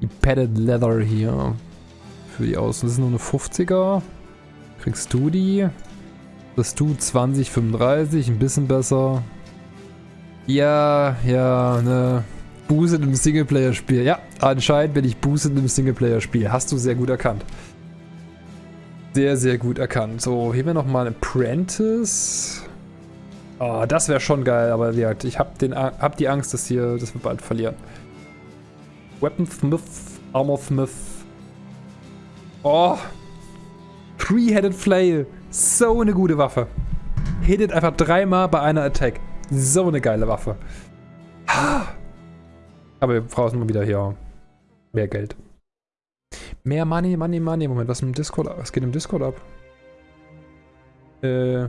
Die Padded Leather hier. Für die Außen. Das ist nur eine 50er. Kriegst du die? Das du 20, 35, ein bisschen besser. Ja, ja, ne. Boosted im Singleplayer-Spiel. Ja, anscheinend bin ich Boosted im Singleplayer-Spiel. Hast du sehr gut erkannt. Sehr, sehr gut erkannt. So, hier wir nochmal Apprentice. Oh, das wäre schon geil, aber ich habe hab die Angst, dass, hier, dass wir bald verlieren. Weaponsmith, Armorsmith. Oh. Three-Headed Flail. So eine gute Waffe. Hittet einfach dreimal bei einer Attack. So eine geile Waffe. Aber wir brauchen mal wieder hier mehr Geld. Mehr Money, Money, Money. Moment, was, im Discord, was geht im Discord ab? Äh.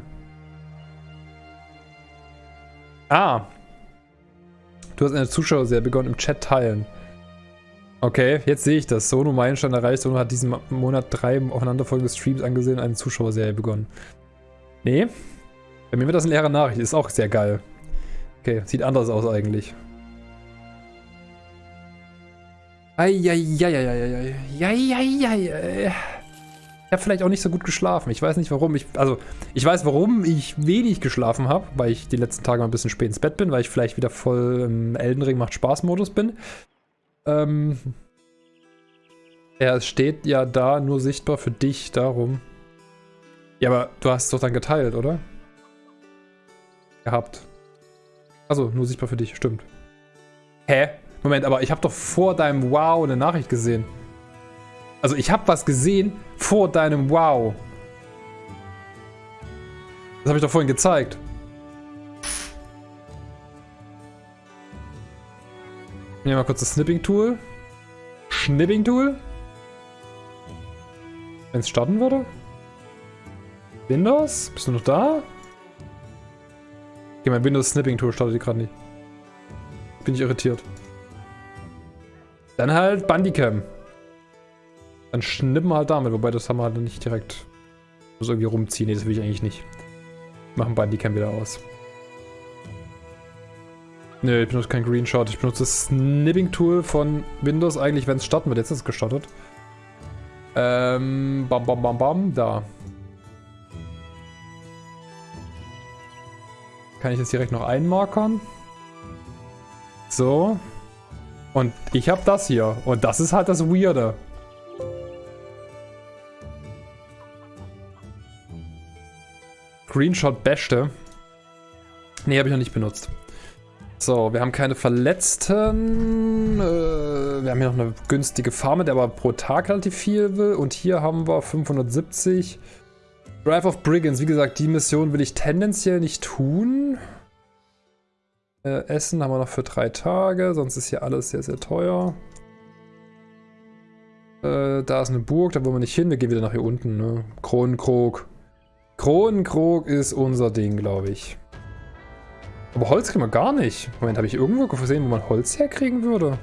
Ah. Du hast eine Zuschauerserie begonnen im Chat teilen. Okay, jetzt sehe ich das. Sono Meilenstein erreicht. Sono hat diesen Monat drei aufeinanderfolgende Streams angesehen und eine Zuschauerserie begonnen. Nee. Bei mir wird das eine leere Nachricht. Ist auch sehr geil. Okay, sieht anders aus eigentlich. Eieieiei. Ich habe vielleicht auch nicht so gut geschlafen. Ich weiß nicht warum. Ich, also, ich weiß, warum ich wenig geschlafen habe, weil ich die letzten Tage mal ein bisschen spät ins Bett bin, weil ich vielleicht wieder voll im Elden Ring macht Spaß-Modus bin. Ähm. Es steht ja da nur sichtbar für dich, darum. Ja, aber du hast es doch dann geteilt, oder? Gehabt. Also, nur sichtbar für dich, stimmt. Hä? Moment, aber ich habe doch vor deinem Wow eine Nachricht gesehen. Also ich habe was gesehen vor deinem Wow. Das habe ich doch vorhin gezeigt. Nehmen wir mal kurz das Snipping-Tool. Schnipping-Tool. Wenn es starten würde. Windows? Bist du noch da? Okay, mein Windows Snipping Tool startet gerade nicht. Bin ich irritiert. Dann halt Bandicam. Dann schnippen wir halt damit, wobei das haben wir halt nicht direkt. Muss irgendwie rumziehen. Nee, das will ich eigentlich nicht. Machen Bandicam wieder aus. Ne, ich benutze kein Greenshot. Ich benutze das Snipping-Tool von Windows eigentlich, wenn es starten wird. Jetzt ist es gestartet. Ähm, bam, bam, bam, bam. Da. Kann ich jetzt direkt noch einmarkern. So. Und ich habe das hier. Und das ist halt das Weirde. Screenshot beste. Nee, habe ich noch nicht benutzt. So, wir haben keine Verletzten. Äh, wir haben hier noch eine günstige Farme, der aber pro Tag relativ viel will. Und hier haben wir 570. Drive of Brigands. Wie gesagt, die Mission will ich tendenziell nicht tun. Äh, Essen haben wir noch für drei Tage. Sonst ist hier alles sehr, sehr teuer. Äh, da ist eine Burg, da wollen wir nicht hin. Wir gehen wieder nach hier unten. Ne? Kronenkrog. Kronenkrog ist unser Ding, glaube ich. Aber Holz kriegen wir gar nicht. Moment, habe ich irgendwo gesehen, wo man Holz herkriegen würde?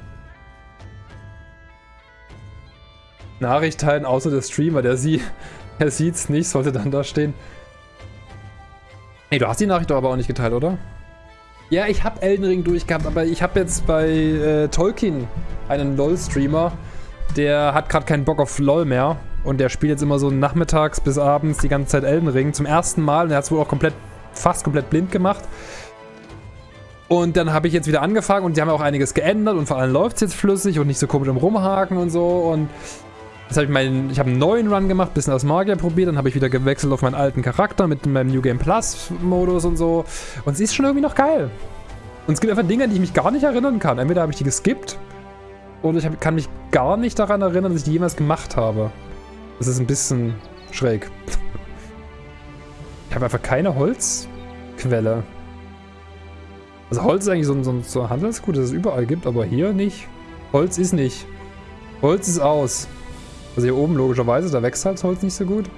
Nachricht teilen, außer der Streamer, der, sie, der sieht es nicht, sollte dann da stehen. Ey, du hast die Nachricht doch aber auch nicht geteilt, oder? Ja, ich habe Elden Ring durchgehabt, aber ich habe jetzt bei äh, Tolkien einen LOL-Streamer, der hat gerade keinen Bock auf LOL mehr und der spielt jetzt immer so nachmittags bis abends die ganze Zeit Elden Ring zum ersten Mal und er hat es wohl auch komplett, fast komplett blind gemacht. Und dann habe ich jetzt wieder angefangen und die haben auch einiges geändert und vor allem läuft es jetzt flüssig und nicht so komisch im Rumhaken und so. Und jetzt habe ich meinen, ich habe einen neuen Run gemacht, bisschen als Magier probiert, dann habe ich wieder gewechselt auf meinen alten Charakter mit meinem New Game Plus Modus und so. Und es ist schon irgendwie noch geil. Und es gibt einfach Dinge, an die ich mich gar nicht erinnern kann. Entweder habe ich die geskippt oder ich hab, kann mich gar nicht daran erinnern, dass ich die jemals gemacht habe. Das ist ein bisschen schräg. Ich habe einfach keine Holzquelle. Also Holz ist eigentlich so ein, so ein, so ein Handelsgut, das es überall gibt, aber hier nicht. Holz ist nicht. Holz ist aus. Also hier oben logischerweise, da wächst halt Holz nicht so gut.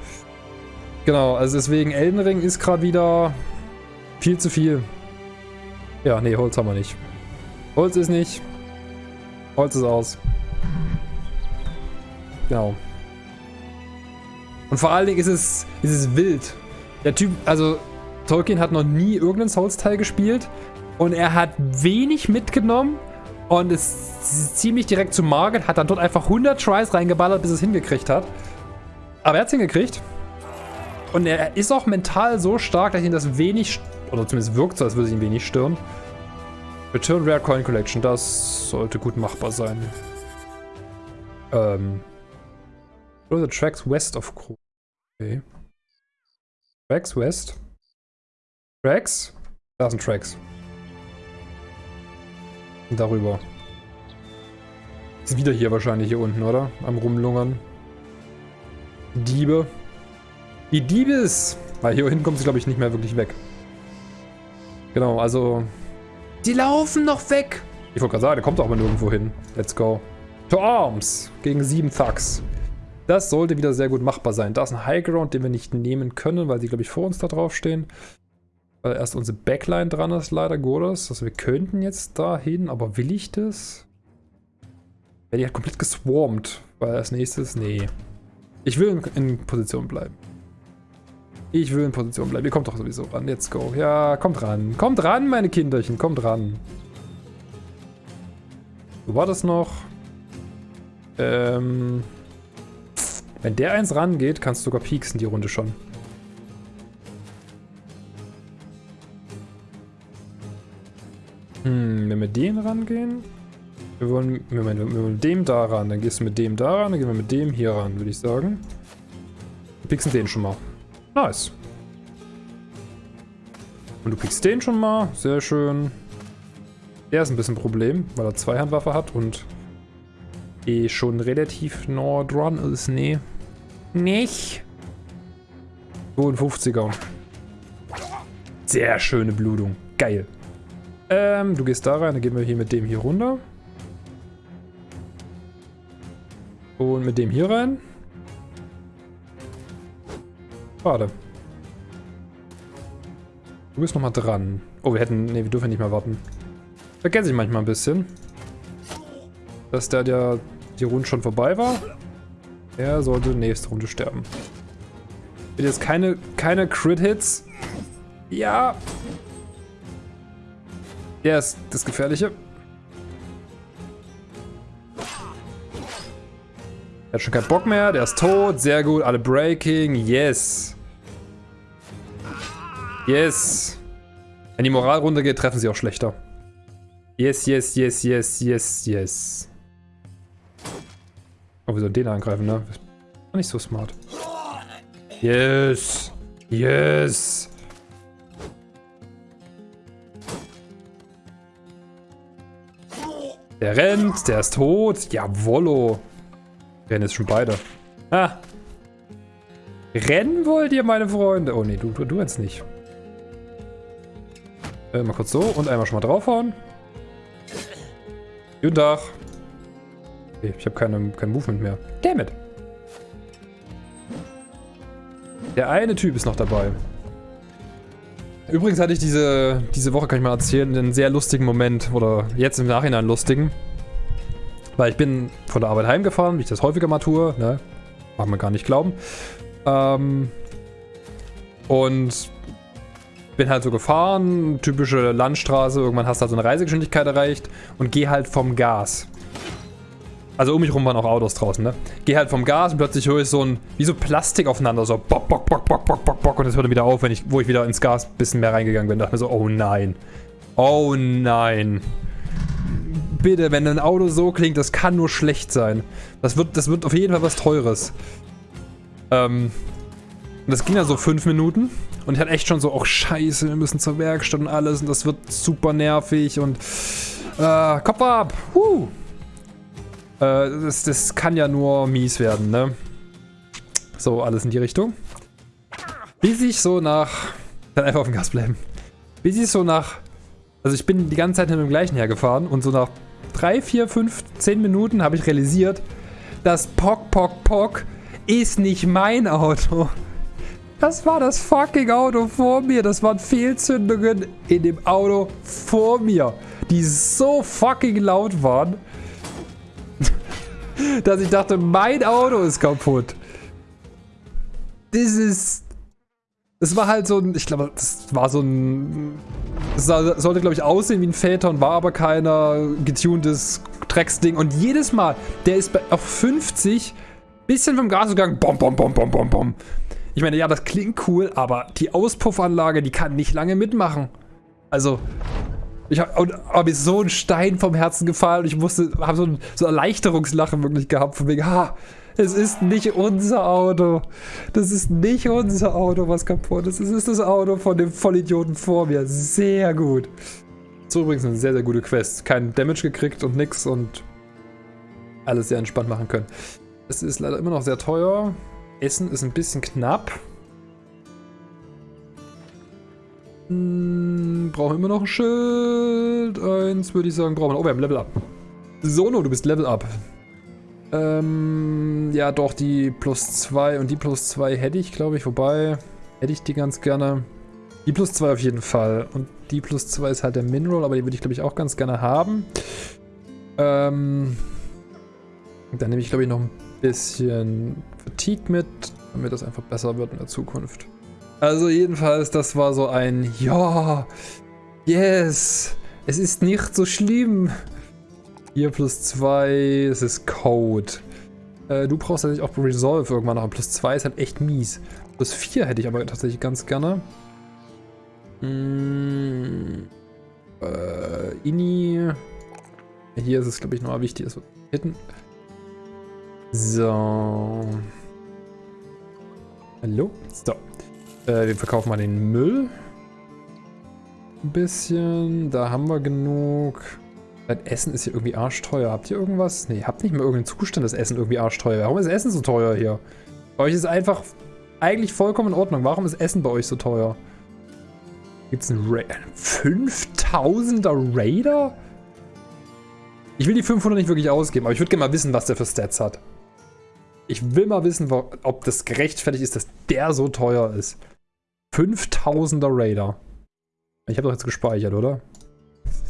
Genau, also deswegen Elden Ring ist gerade wieder viel zu viel. Ja, nee, Holz haben wir nicht. Holz ist nicht. Holz ist aus. Genau. Und vor allen Dingen ist es, ist es wild. Der Typ, also Tolkien hat noch nie irgendeinen Souls-Teil gespielt und er hat wenig mitgenommen Und ist ziemlich direkt zu Margit, hat dann dort einfach 100 Tries reingeballert, bis es hingekriegt hat. Aber er hat es hingekriegt. Und er ist auch mental so stark, dass ihn das wenig, oder zumindest wirkt so, als würde es ihn wenig stören. Return Rare Coin Collection, das sollte gut machbar sein. Ähm. the tracks west of Kro. Okay. Tracks west. Tracks? Da sind Tracks. Darüber. Ist wieder hier wahrscheinlich hier unten, oder? Am rumlungern. Diebe. Die Diebes! Weil hier hinten kommt sie, glaube ich, nicht mehr wirklich weg. Genau, also... Die laufen noch weg! Ich wollte gerade sagen, der kommt doch aber nirgendwo hin. Let's go. To Arms! Gegen sieben Thugs. Das sollte wieder sehr gut machbar sein. Da ist ein Highground, den wir nicht nehmen können, weil sie, glaube ich, vor uns da drauf stehen. Weil erst unsere Backline dran ist, leider Gottes. Also wir könnten jetzt da hin, aber will ich das? Ja, die hat komplett geswarmt. Weil als nächstes, nee. Ich will in, Position bleiben. Ich will in Position bleiben. Ihr kommt doch sowieso ran. Let's go. Ja, kommt ran. Kommt ran, meine Kinderchen. Kommt ran. Wo war das noch? Ähm... Wenn der eins rangeht, kannst du sogar pieksen die Runde schon. Hm, wenn wir den rangehen. Wir wollen, Moment, wir wollen mit dem da ran, dann gehst du mit dem da ran, dann gehen wir mit dem hier ran, würde ich sagen. Wir pieksen den schon mal. Nice. Und du piekst den schon mal, sehr schön. Der ist ein bisschen ein Problem, weil er Zweihandwaffe hat und eh schon relativ nah dran ist. Nee, nicht. 52er. Sehr schöne Blutung. Geil. Ähm, du gehst da rein, dann gehen wir hier mit dem hier runter. Und mit dem hier rein. Schade. Du bist nochmal dran. Oh, wir hätten... Ne, wir dürfen nicht mehr warten. Vergesse ich manchmal ein bisschen. Dass der, der die Runde schon vorbei war. Er sollte nächste Runde sterben. Bitte jetzt keine, keine Crit-Hits. Ja. Der ist das Gefährliche. Er hat schon keinen Bock mehr. Der ist tot. Sehr gut. Alle Breaking. Yes. Yes. Wenn die Moral runtergeht, treffen sie auch schlechter. Yes, yes, yes, yes, yes, yes. Oh, wir sollen den angreifen, ne? Nicht so smart. Yes. Yes. Der rennt, der ist tot. Jawollo. Rennen jetzt schon beide. Ah. Rennen wollt ihr, meine Freunde? Oh, nee, du, du, du rennst nicht. Äh, mal kurz so und einmal schon mal draufhauen. Guten Tag. Okay, ich habe keine, kein Movement mehr. Damn it. Der eine Typ ist noch dabei. Übrigens hatte ich diese, diese Woche, kann ich mal erzählen, einen sehr lustigen Moment. Oder jetzt im Nachhinein lustigen. Weil ich bin von der Arbeit heimgefahren, wie ich das häufiger mal tue. Ne? Mag man gar nicht glauben. Ähm, und bin halt so gefahren, typische Landstraße, irgendwann hast du halt so eine Reisegeschwindigkeit erreicht und geh halt vom Gas. Also um mich rum waren auch Autos draußen, ne? Geh halt vom Gas und plötzlich höre ich so ein, wie so Plastik aufeinander, so bock, bock, bock, bock, bock, bock, bock. Und es hörte wieder auf, wenn ich, wo ich wieder ins Gas ein bisschen mehr reingegangen bin. Da dachte mir so, oh nein. Oh nein. Bitte, wenn ein Auto so klingt, das kann nur schlecht sein. Das wird, das wird auf jeden Fall was Teures. Ähm, das ging ja so fünf Minuten. Und ich hatte echt schon so, oh scheiße, wir müssen zur Werkstatt und alles. Und das wird super nervig und äh, Kopf ab. Huh. Äh, das, das kann ja nur mies werden, ne? So, alles in die Richtung. Bis ich so nach... Dann einfach auf dem Gas bleiben. Bis ich so nach... Also ich bin die ganze Zeit mit dem gleichen hergefahren und so nach 3, 4, 5, 10 Minuten habe ich realisiert, das Pock, Pock, Pock ist nicht mein Auto. Das war das fucking Auto vor mir. Das waren Fehlzündungen in dem Auto vor mir, die so fucking laut waren dass ich dachte, mein Auto ist kaputt. Das ist... Das war halt so ein... Ich glaube, das war so ein Es sollte, glaube ich, aussehen wie ein Phaeton, war aber keiner getuntes Drecksding. Und jedes Mal, der ist bei, auf 50, bisschen vom Gas gegangen, bom, bom, bom, bom, bom, bom. Ich meine, ja, das klingt cool, aber die Auspuffanlage, die kann nicht lange mitmachen. Also, ich habe hab mir so ein Stein vom Herzen gefallen ich musste, habe so ein so Erleichterungslachen wirklich gehabt, von wegen, ha, es ist nicht unser Auto. Das ist nicht unser Auto, was kaputt ist. Es ist das Auto von dem Vollidioten vor mir. Sehr gut. So übrigens eine sehr, sehr gute Quest. Kein Damage gekriegt und nix und alles sehr entspannt machen können. Es ist leider immer noch sehr teuer. Essen ist ein bisschen knapp. Hm, brauchen immer noch ein Schild. Eins würde ich sagen, brauchen wir. Oh, wir haben Level Up. Sono, du bist Level Up. Ähm, ja doch, die plus 2 und die plus 2 hätte ich, glaube ich. Wobei, hätte ich die ganz gerne. Die plus 2 auf jeden Fall. Und die plus 2 ist halt der Mineral, aber die würde ich, glaube ich, auch ganz gerne haben. Ähm, dann nehme ich, glaube ich, noch ein bisschen Fatigue mit, damit das einfach besser wird in der Zukunft. Also jedenfalls, das war so ein Ja, yes, es ist nicht so schlimm. 4 plus 2, es ist Code. Äh, du brauchst tatsächlich auch Resolve irgendwann noch. Plus 2 ist halt echt mies. Plus 4 hätte ich aber tatsächlich ganz gerne. Hm, äh, Ini. Hier ist es, glaube ich, nochmal wichtig, dass wir hitten. So. Hallo? So. Äh, wir verkaufen mal den Müll. Ein bisschen. Da haben wir genug. Das Essen ist hier irgendwie arschteuer. Habt ihr irgendwas? Ne, habt nicht mehr irgendeinen Zustand, das Essen irgendwie arschteuer. Warum ist Essen so teuer hier? Bei euch ist einfach eigentlich vollkommen in Ordnung. Warum ist Essen bei euch so teuer? Gibt's einen Ra 5000er Raider? Ich will die 500 nicht wirklich ausgeben, aber ich würde gerne mal wissen, was der für Stats hat. Ich will mal wissen, ob das gerechtfertigt ist, dass der so teuer ist. 5000er Raider. Ich habe doch jetzt gespeichert, oder?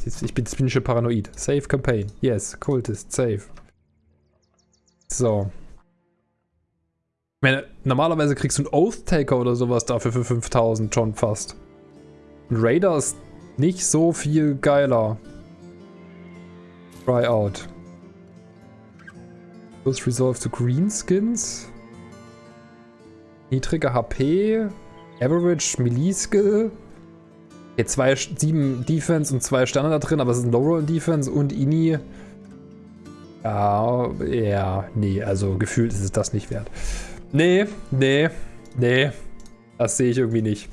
Ich bin, bin schon paranoid. Save Campaign. Yes, Cultist, save. So. Ich meine, normalerweise kriegst du einen Oath-Taker oder sowas dafür für 5000 schon fast. Ein Raider ist nicht so viel geiler. Try out. Plus Resolve to Greenskins. Niedrige HP. Average Melee Skill. Okay, zwei, sieben Defense und zwei Sterne da drin, aber es ist ein Low-Roll Defense und Ini. Ja, ja, nee, also gefühlt ist es das nicht wert. Nee, nee, nee, das sehe ich irgendwie nicht.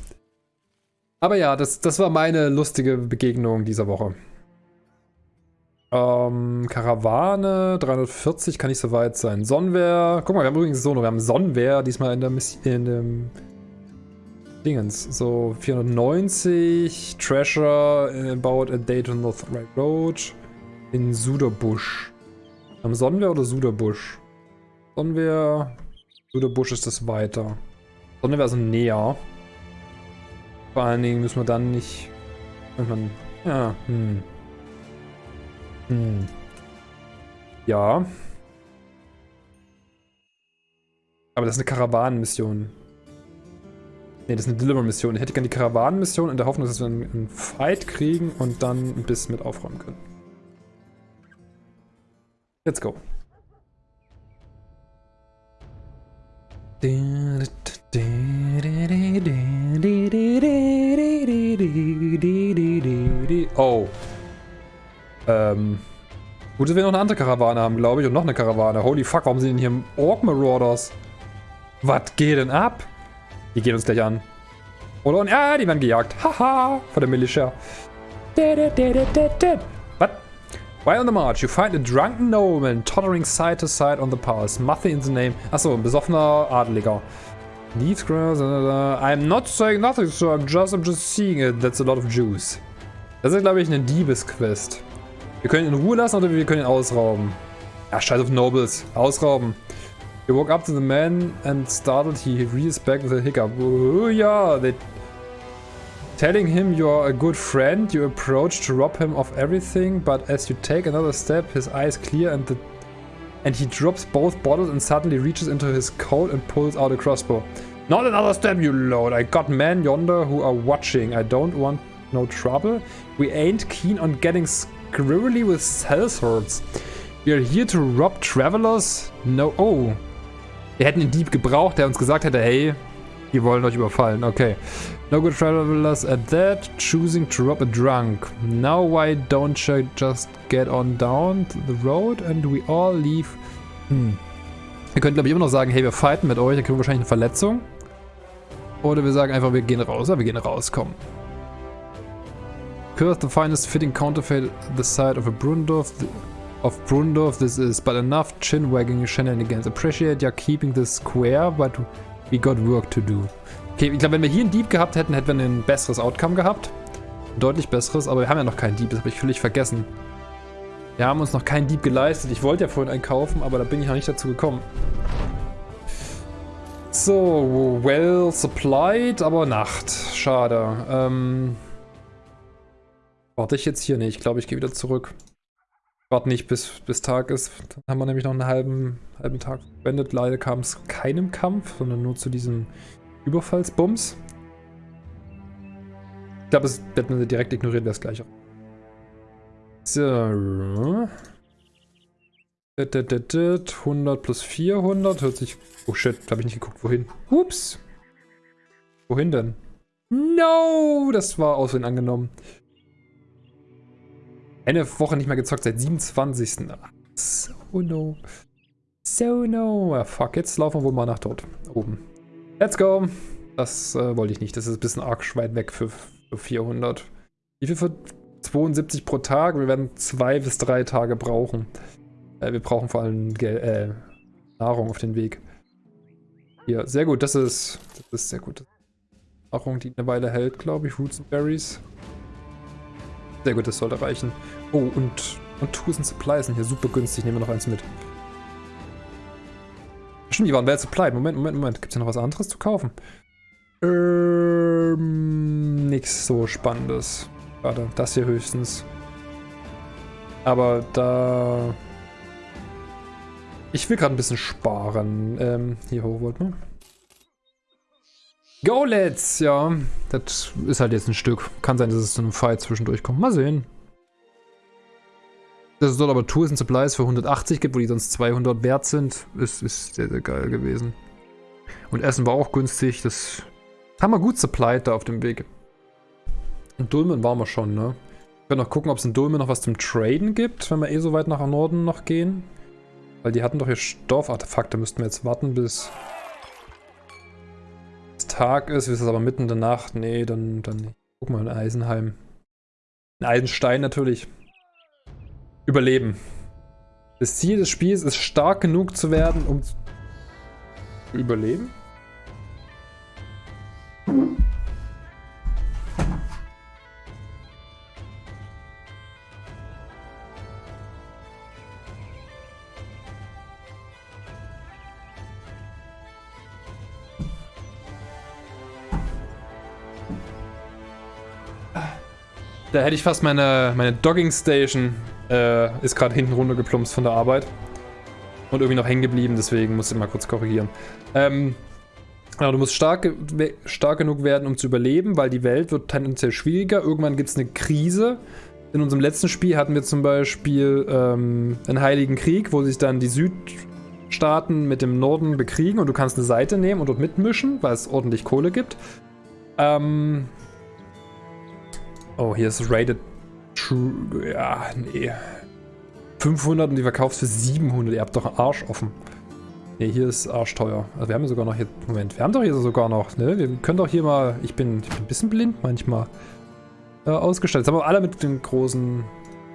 Aber ja, das, das war meine lustige Begegnung dieser Woche. Ähm, Karawane, 340 kann nicht so weit sein. Sonnenwehr, guck mal, wir haben übrigens so, wir haben Sonnenwehr diesmal in der Mission, in dem Dingens. So 490, Treasure about a Dayton North Right Road in Suderbusch. Am Sonnenwehr oder Suderbusch? Sonnenwehr, Suderbusch ist das weiter. Sonnenwehr ist näher. Vor allen Dingen müssen wir dann nicht... Man, ja, hm. Hm. Ja. Aber das ist eine Karawanenmission. Ne, das ist eine Deliver-Mission. Ich hätte gerne die Karawanenmission in der Hoffnung, dass wir einen Fight kriegen und dann ein bisschen mit aufräumen können. Let's go. Oh. Ähm. Gut, dass wir noch eine andere Karawane haben, glaube ich. Und noch eine Karawane. Holy fuck, warum sind denn hier Ork Marauders? Was geht denn ab? Die gehen uns gleich an. Oder? Und ja, die werden gejagt. Haha, von der Militia. What? While on the march, you find a drunken nobleman tottering side to side on the path. Nothing in the name. Achso, ein besoffener Adeliger. Leaves grass. I'm not saying nothing, sir. I'm just, I'm just seeing it. That's a lot of juice. Das ist, glaube ich, eine Diebesquest. Wir können ihn in Ruhe lassen oder wir können ihn ausrauben. Ja, scheiß auf Nobles. Ausrauben. He walked up to the man and startled. He rears back with a hiccup. Yeah, they... Telling him you are a good friend, you approach to rob him of everything, but as you take another step, his eyes clear and the and he drops both bottles and suddenly reaches into his coat and pulls out a crossbow. Not another step, you load. I got men yonder who are watching. I don't want no trouble. We ain't keen on getting squirrely with sellswords. We are here to rob travelers. No, oh. Wir hätten einen Dieb gebraucht, der uns gesagt hätte, hey, die wollen euch überfallen. Okay. No good travelers at that. Choosing to rob a drunk. Now why don't you just get on down the road and we all leave? Hm. Wir können, glaube ich, immer noch sagen, hey, wir fighten mit euch, dann kriegen wir wahrscheinlich eine Verletzung. Oder wir sagen einfach, wir gehen raus. Ja, wir gehen raus, komm. Curse the finest fitting counterfeit the side of a Brundorf. Of Brundorf, this is but enough chin wagging shenanigans. Appreciate ya keeping this square, but we got work to do. Okay, ich glaube, wenn wir hier einen Dieb gehabt hätten, hätten wir ein besseres Outcome gehabt. Ein deutlich besseres, aber wir haben ja noch keinen Dieb, das habe ich völlig vergessen. Wir haben uns noch keinen Dieb geleistet. Ich wollte ja vorhin einen kaufen, aber da bin ich noch nicht dazu gekommen. So, well supplied, aber Nacht. Schade. Ähm, warte ich jetzt hier? nicht. ich glaube, ich gehe wieder zurück. Warte nicht, bis, bis Tag ist. Dann haben wir nämlich noch einen halben, halben Tag verwendet. Leider kam es keinem Kampf, sondern nur zu diesem Überfallsbums. Ich glaube, es wird man direkt ignoriert, wäre es gleich. So. 100 plus 400 hört sich... Oh shit, da habe ich nicht geguckt, wohin. Ups. Wohin denn? No, das war aussehen angenommen. Eine Woche nicht mehr gezockt, seit 27. So no. So no. Ja, fuck, jetzt laufen wir wohl mal nach dort oben. Let's go. Das äh, wollte ich nicht. Das ist ein bisschen arg weit weg für, für 400. Wie viel für 72 pro Tag? Wir werden zwei bis drei Tage brauchen. Äh, wir brauchen vor allem Gel äh, Nahrung auf den Weg. Hier, sehr gut. Das ist, das ist sehr gut. Nahrung, die eine Weile hält, glaube ich. Roots and Berries. Sehr gut, das sollte reichen. Oh, und, und Tools and Supplies sind hier super günstig. Nehmen wir noch eins mit. Stimmt, die waren well supplied. Moment, Moment, Moment. Gibt es hier noch was anderes zu kaufen? Ähm, nichts so Spannendes. Warte, das hier höchstens. Aber da... Ich will gerade ein bisschen sparen. Ähm, hier hoch wollten wir. Go, let's! Ja, das ist halt jetzt ein Stück. Kann sein, dass es zu einem Fight zwischendurch kommt. Mal sehen. Dass es dort aber Tools und Supplies für 180 gibt, wo die sonst 200 wert sind, ist, ist sehr, sehr geil gewesen. Und Essen war auch günstig. Das haben wir gut supplied da auf dem Weg. In Dulmen waren wir schon, ne? Wir können noch gucken, ob es in Dulmen noch was zum Traden gibt, wenn wir eh so weit nach Norden noch gehen. Weil die hatten doch hier Stoffartefakte. Müssten wir jetzt warten, bis Tag ist. Ist es aber mitten in der Nacht? Nee, dann, dann nicht. Guck mal in Eisenheim. In Eisenstein natürlich überleben. Das Ziel des Spiels ist stark genug zu werden, um zu überleben. Da hätte ich fast meine, meine Dogging Station äh, ist gerade hinten runtergeplumpst von der Arbeit. Und irgendwie noch hängen geblieben, deswegen muss ich mal kurz korrigieren. Ähm, genau, du musst stark, stark genug werden, um zu überleben, weil die Welt wird tendenziell schwieriger. Irgendwann gibt es eine Krise. In unserem letzten Spiel hatten wir zum Beispiel ähm, einen Heiligen Krieg, wo sich dann die Südstaaten mit dem Norden bekriegen und du kannst eine Seite nehmen und dort mitmischen, weil es ordentlich Kohle gibt. Ähm oh, hier ist Rated True. Ja, nee. 500 und die verkaufst für 700. Ihr habt doch einen Arsch offen. Ne, hier ist arschteuer. Also wir haben sogar noch hier... Moment, wir haben doch hier sogar noch, ne? Wir können doch hier mal... Ich bin, ich bin ein bisschen blind manchmal. Äh, ausgestellt. Jetzt haben wir alle mit den großen,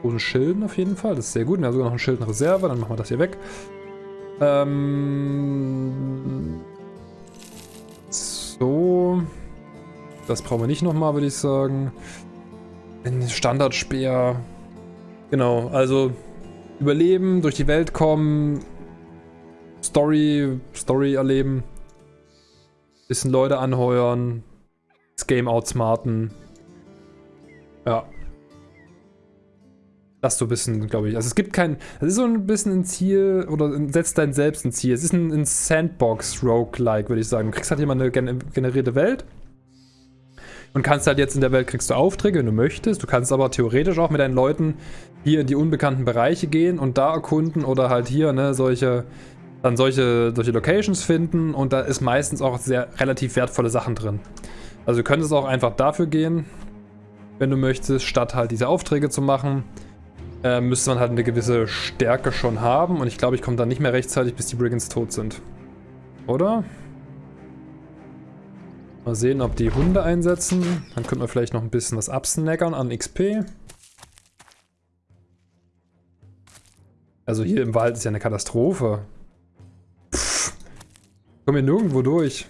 großen Schilden auf jeden Fall. Das ist sehr gut. Wir haben sogar noch ein Schild in Reserve. Dann machen wir das hier weg. Ähm... So... Das brauchen wir nicht nochmal, würde ich sagen. Ein Standardspeer. Genau, also überleben, durch die Welt kommen, Story, Story erleben, bisschen Leute anheuern, das Game outsmarten. Ja. Das so ein bisschen, glaube ich. Also es gibt kein, es ist so ein bisschen ein Ziel, oder setzt dein selbst ein Ziel. Es ist ein, ein Sandbox-Roguelike, würde ich sagen. Du kriegst halt immer eine generierte Welt Und kannst halt jetzt in der Welt kriegst du Aufträge, wenn du möchtest. Du kannst aber theoretisch auch mit deinen Leuten hier in die unbekannten Bereiche gehen und da erkunden oder halt hier, ne, solche, dann solche, solche Locations finden und da ist meistens auch sehr relativ wertvolle Sachen drin. Also du könntest auch einfach dafür gehen, wenn du möchtest, statt halt diese Aufträge zu machen, äh, müsste man halt eine gewisse Stärke schon haben und ich glaube, ich komme dann nicht mehr rechtzeitig, bis die Brigands tot sind. Oder? Mal sehen, ob die Hunde einsetzen. Dann könnten wir vielleicht noch ein bisschen was absnackern an XP. Also hier im Wald ist ja eine Katastrophe. Pff. Kommen hier nirgendwo durch.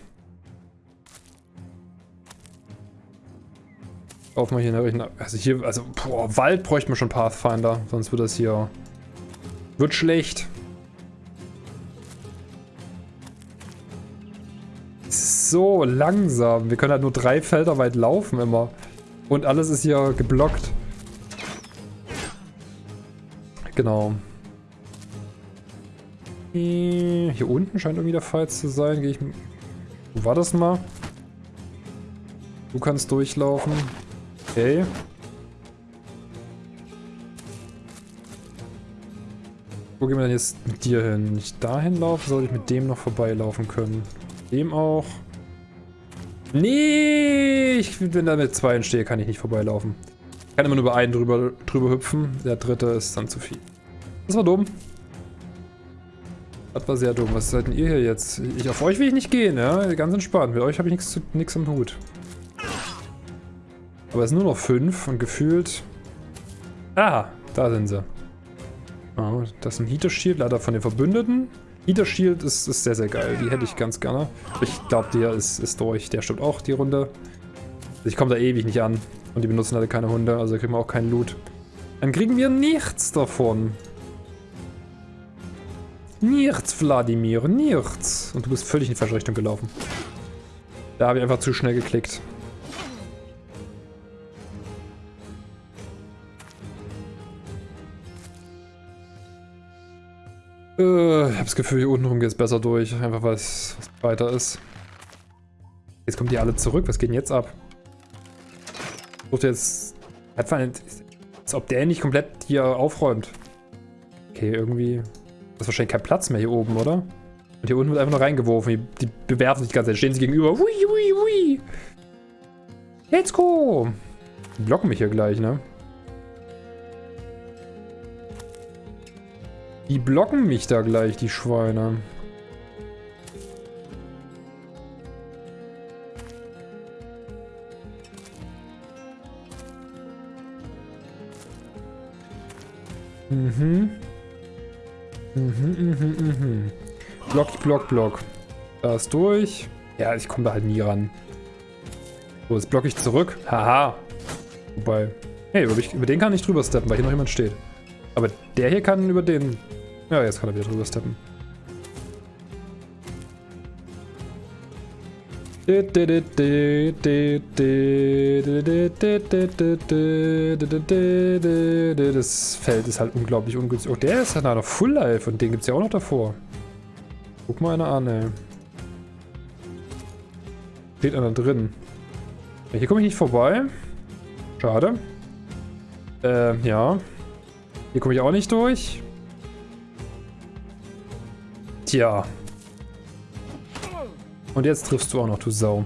Auf mal hier eine Also hier, also, boah, Wald bräuchte man schon Pathfinder. Sonst wird das hier... Wird schlecht. So langsam. Wir können halt nur drei Felder weit laufen immer. Und alles ist hier geblockt. Genau. Hier unten scheint irgendwie der Fall zu sein. Gehe ich... Wo war das mal? Du kannst durchlaufen. Okay. Wo gehen wir denn jetzt mit dir hin? Wenn ich dahin laufe, sollte ich mit dem noch vorbeilaufen können. Dem auch. Nee, ich, wenn da mit zwei entstehe, kann ich nicht vorbeilaufen. Ich kann immer nur über einen drüber, drüber hüpfen. Der dritte ist dann zu viel. Das war dumm. Das war sehr dumm. Was seid denn ihr hier jetzt? Ich, auf euch will ich nicht gehen, ja? Ganz entspannt. Mit euch habe ich nichts am Hut. Aber es sind nur noch fünf und gefühlt... Ah, da sind sie. Oh, das ist ein Heater Shield, leider von den Verbündeten. Heater Shield ist, ist sehr, sehr geil. Die hätte ich ganz gerne. Ich glaube, der ist, ist durch. Der stimmt auch, die Runde. Ich komme da ewig nicht an. Und die benutzen halt keine Hunde, also kriegen wir auch keinen Loot. Dann kriegen wir nichts davon. Nichts, Wladimir, nichts. Und du bist völlig in die falsche Richtung gelaufen. Da habe ich einfach zu schnell geklickt. Äh, ich habe das Gefühl, hier unten rum geht es besser durch. Einfach weil es weiter ist. Jetzt kommen die alle zurück. Was geht denn jetzt ab? Sucht jetzt... Als ob der nicht komplett hier aufräumt. Okay, irgendwie... Das ist wahrscheinlich kein Platz mehr hier oben, oder? Und hier unten wird einfach nur reingeworfen. Die, die bewerfen sich die ganze Zeit. Stehen sie gegenüber. Hui, hui, hui. Let's go. Die blocken mich hier gleich, ne? Die blocken mich da gleich, die Schweine. Mhm. Mhm, mhm, mhm. Block, Block, Block. Da ist durch. Ja, ich komme da halt nie ran. So, jetzt blocke ich zurück. Haha. Wobei. Hey, über, über den kann ich drüber steppen, weil hier noch jemand steht. Aber der hier kann über den ja, jetzt kann er wieder drüber steppen. Das Feld ist halt unglaublich ungünstig. Oh, der ist ja noch Full Life und den gibt es ja auch noch davor. Guck mal einer an, ey. Steht einer drin. Hier komme ich nicht vorbei. Schade. Ähm, ja. Hier komme ich auch nicht durch. Tja. Und jetzt triffst du auch noch, du Sau.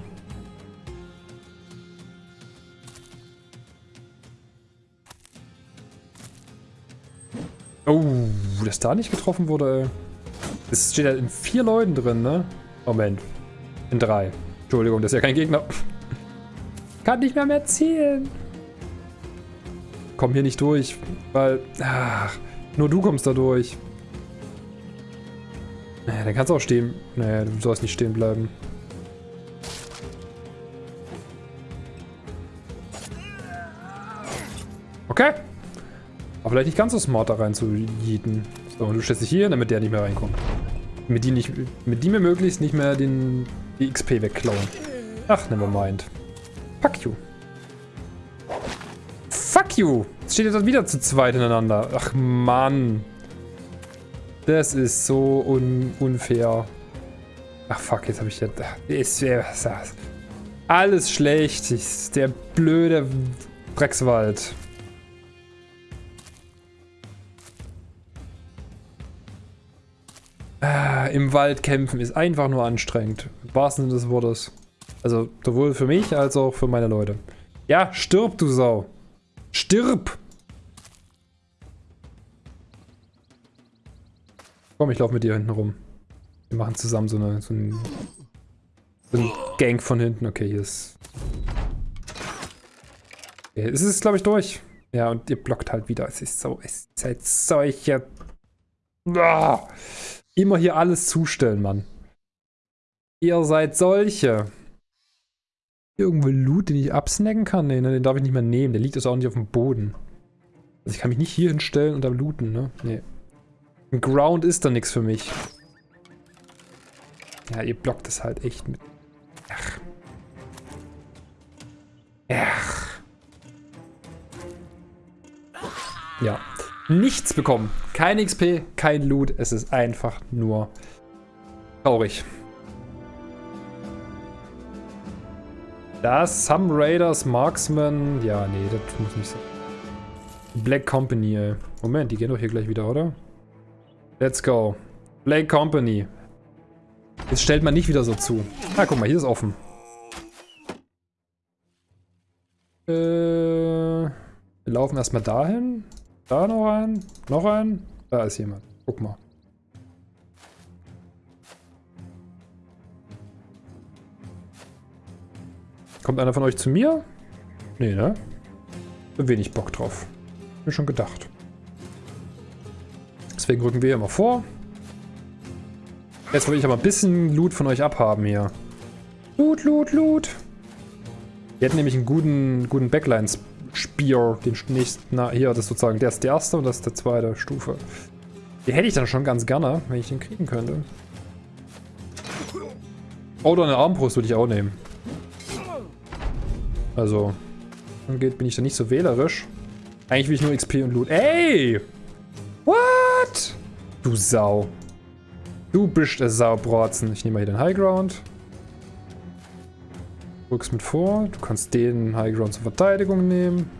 Oh, dass da nicht getroffen wurde, ey. Es steht halt in vier Leuten drin, ne? Moment. In drei. Entschuldigung, das ist ja kein Gegner. Kann nicht mehr mehr zielen. Komm hier nicht durch, weil... Ach, nur du kommst da durch. Naja, dann kannst du auch stehen. Naja, du sollst nicht stehen bleiben. Okay. Aber vielleicht nicht ganz so smart da rein zu jieten. So, und du stellst dich hier, damit der nicht mehr reinkommt. Mit die, nicht, mit die mir möglichst nicht mehr den, die XP wegklauen. Ach, nevermind. Fuck you. Fuck you. Jetzt steht jetzt wieder zu zweit ineinander. Ach, Mann. Das ist so un unfair. Ach fuck, jetzt habe ich ja... Ist, Alles schlecht. Der blöde Dreckswald. Ah, Im Wald kämpfen ist einfach nur anstrengend. Im wahrsten Sinne des Wortes. Also sowohl für mich als auch für meine Leute. Ja, stirb, du Sau. Stirb! Komm, ich laufe mit dir hinten rum. Wir machen zusammen so, eine, so, ein, so ein Gang von hinten. Okay, hier ist... Okay, es ist, glaube ich, durch. Ja, und ihr blockt halt wieder. Es ist so, es ist halt solche... Ah, immer hier alles zustellen, Mann. Ihr seid solche. Irgendwo Loot, den ich absnacken kann? Nee, ne, den darf ich nicht mehr nehmen. Der liegt also auch nicht auf dem Boden. Also ich kann mich nicht hier hinstellen und da looten, ne? Nee. Ground ist da nichts für mich. Ja, ihr blockt es halt echt mit. Ach. Ach. Ja. Nichts bekommen. Kein XP, kein Loot. Es ist einfach nur traurig. Das Some Raiders Marksman. Ja, nee, das muss nicht sein. Black Company, ey. Moment, die gehen doch hier gleich wieder, oder? Let's go. Black Company. Jetzt stellt man nicht wieder so zu. Ah, guck mal, hier ist offen. Äh, wir laufen erstmal dahin. Da noch ein. Noch ein. Da ist jemand. Guck mal. Kommt einer von euch zu mir? Nee, ne? Wenig Bock drauf. Mir schon gedacht. Deswegen rücken wir immer vor. Jetzt will ich aber ein bisschen Loot von euch abhaben hier. Loot, Loot, Loot. Wir hätten nämlich einen guten, guten Backline-Spear. Den nächsten, na, hier, das ist sozusagen, der ist die erste und das ist die zweite Stufe. Den hätte ich dann schon ganz gerne, wenn ich den kriegen könnte. Oder eine Armbrust würde ich auch nehmen. Also, angeht, bin ich da nicht so wählerisch. Eigentlich will ich nur XP und Loot. Ey! Du Sau. Du bist ein Saubrotzen. Ich nehme mal hier den High Ground. Rückst mit vor. Du kannst den High Ground zur Verteidigung nehmen.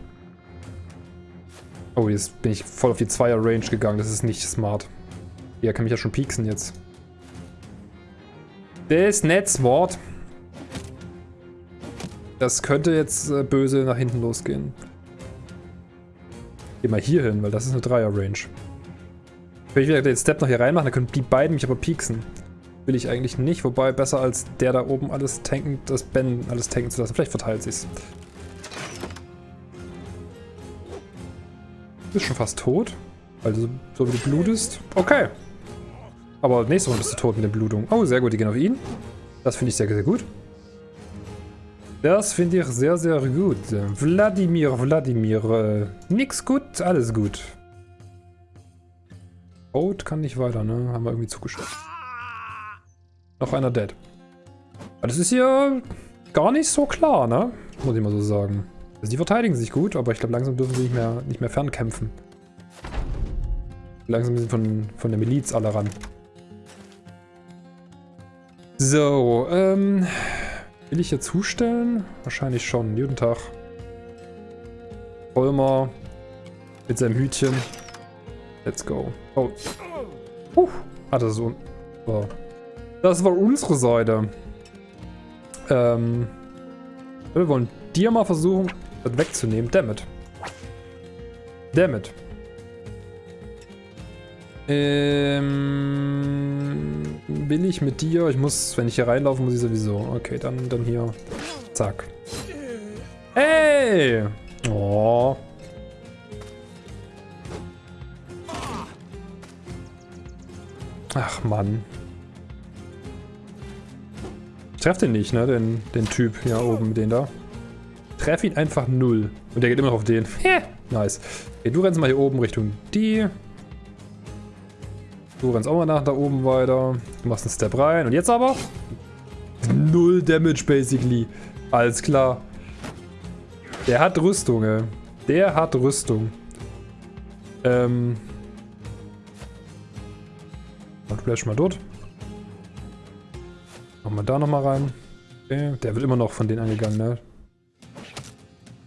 Oh, jetzt bin ich voll auf die Zweier-Range gegangen. Das ist nicht smart. Ja, kann mich ja schon pieksen jetzt. Das Netzwort. Das könnte jetzt äh, böse nach hinten losgehen. Geh mal hier hin, weil das ist eine Dreier-Range. Wenn ich wieder den Step noch hier reinmachen, dann können die beiden mich aber pieksen. Will ich eigentlich nicht, wobei besser als der da oben alles tanken, das Ben alles tanken zu lassen. Vielleicht verteilt sich's. Du bist schon fast tot. Also, so wie du blutest. Okay. Aber nächste Runde bist du tot mit der Blutung. Oh, sehr gut, die gehen auf ihn. Das finde ich sehr, sehr gut. Das finde ich sehr, sehr gut. Wladimir, Wladimir. Äh, nix gut, alles gut. Code kann nicht weiter, ne? Haben wir irgendwie zugeschaut. Noch einer dead. Aber das ist hier gar nicht so klar, ne? Muss ich mal so sagen. Also die verteidigen sich gut, aber ich glaube langsam dürfen sie nicht mehr, nicht mehr fernkämpfen. Langsam sind von, von der Miliz alle ran. So, ähm... Will ich hier zustellen? Wahrscheinlich schon. Guten Tag. Vollmer mit seinem Hütchen. Let's go. Oh. Uh. Ah, das ist so. Oh. Das war unsere Seite. Ähm. Wir wollen dir mal versuchen, das wegzunehmen. Dammit. Dammit. Ähm, will ich mit dir? Ich muss, wenn ich hier reinlaufe, muss ich sowieso. Okay, dann, dann hier. Zack. Hey! Oh. Ach, Mann. Ich treffe den nicht, ne? Den, den Typ hier oben, den da. Treff ihn einfach null. Und der geht immer noch auf den. nice. Okay, du rennst mal hier oben Richtung die. Du rennst auch mal nach da oben weiter. Du machst einen Step rein. Und jetzt aber? Null Damage, basically. Alles klar. Der hat Rüstung, ey. Der hat Rüstung. Ähm. Und bleibst mal dort. Machen wir da nochmal rein. Okay, der wird immer noch von denen angegangen, ne?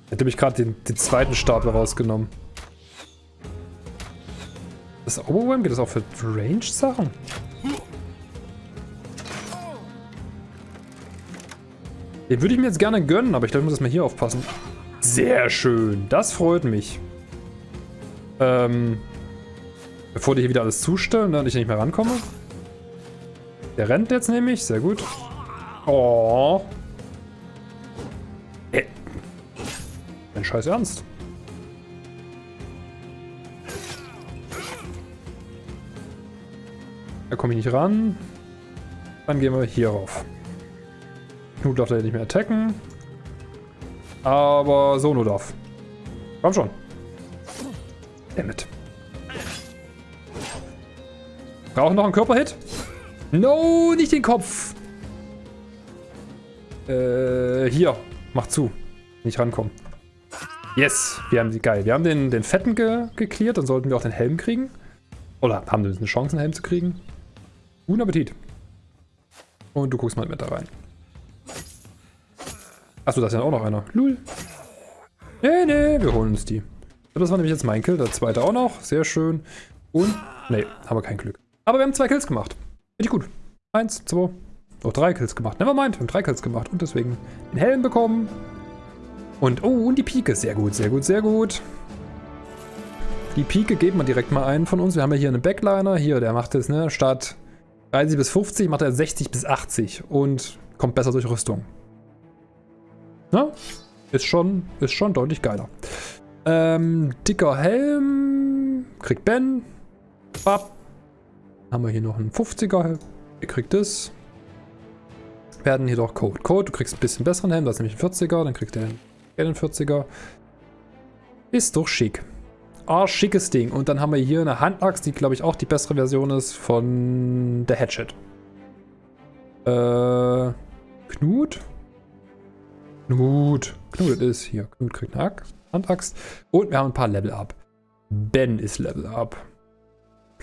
Hätte mich gerade den, den zweiten Stapel rausgenommen. Das Overwhelm geht das auch für Range-Sachen? Den würde ich mir jetzt gerne gönnen, aber ich glaube, ich muss erstmal hier aufpassen. Sehr schön. Das freut mich. Ähm, bevor die hier wieder alles zustellen ne, und ich nicht mehr rankomme. Der rennt jetzt nämlich. Sehr gut. Oh. Ey. Dein Scheiß Ernst. Da komme ich nicht ran. Dann gehen wir hier rauf. Knut darf da nicht mehr attacken. Aber Sono darf. Komm schon. Dammit. Brauchen noch einen Körperhit? No, nicht den Kopf. Äh, hier. Mach zu. Nicht rankommen. Yes, wir haben die geil. Wir haben den, den Fetten ge geklärt, dann sollten wir auch den Helm kriegen. Oder haben wir eine Chance, einen Helm zu kriegen. Guten Appetit. Und du guckst mal mit da rein. Achso, da ist ja auch noch einer. Lul. Nee, nee, wir holen uns die. Das war nämlich jetzt mein Kill. Der zweite auch noch. Sehr schön. Und, nee, haben wir kein Glück. Aber wir haben zwei Kills gemacht. Richtig gut. Eins, zwei, oh, drei Kills gemacht. Nevermind, wir haben drei Kills gemacht. Und deswegen den Helm bekommen. Und, oh, und die Pike. Sehr gut, sehr gut, sehr gut. Die Pike geben wir direkt mal einen von uns. Wir haben ja hier einen Backliner. Hier, der macht es, ne, statt 30 bis 50 macht er 60 bis 80 und kommt besser durch Rüstung. Na? Ist schon, ist schon deutlich geiler. Ähm, dicker Helm. Kriegt Ben. Bap. Haben wir hier noch einen 50er. Ihr kriegt das. Werden hier doch Code. Code, du kriegst ein bisschen besseren Helm. Das ist nämlich ein 40er. Dann kriegt er einen 40er. Ist doch schick. Ah, schickes Ding. Und dann haben wir hier eine Handaxt, die glaube ich auch die bessere Version ist von der Hatchet. Äh, Knut? Knut. Knut ist hier. Knut kriegt eine Axt, Handaxt. Und wir haben ein paar Level Up. Ben ist Level Up.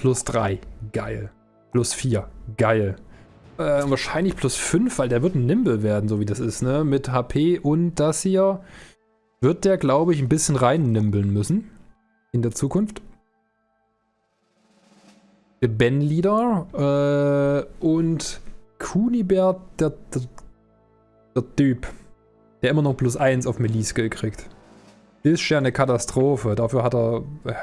Plus 3. Geil. Plus 4. Geil. Äh, wahrscheinlich plus 5, weil der wird ein Nimble werden, so wie das ist, ne? Mit HP und das hier wird der, glaube ich, ein bisschen rein nimbeln müssen. In der Zukunft. Der Ben-Leader. Äh, und Kunibert, der, der, der Typ. Der immer noch plus 1 auf Melee-Skill kriegt. Ist ja eine Katastrophe. Dafür hat er... Äh,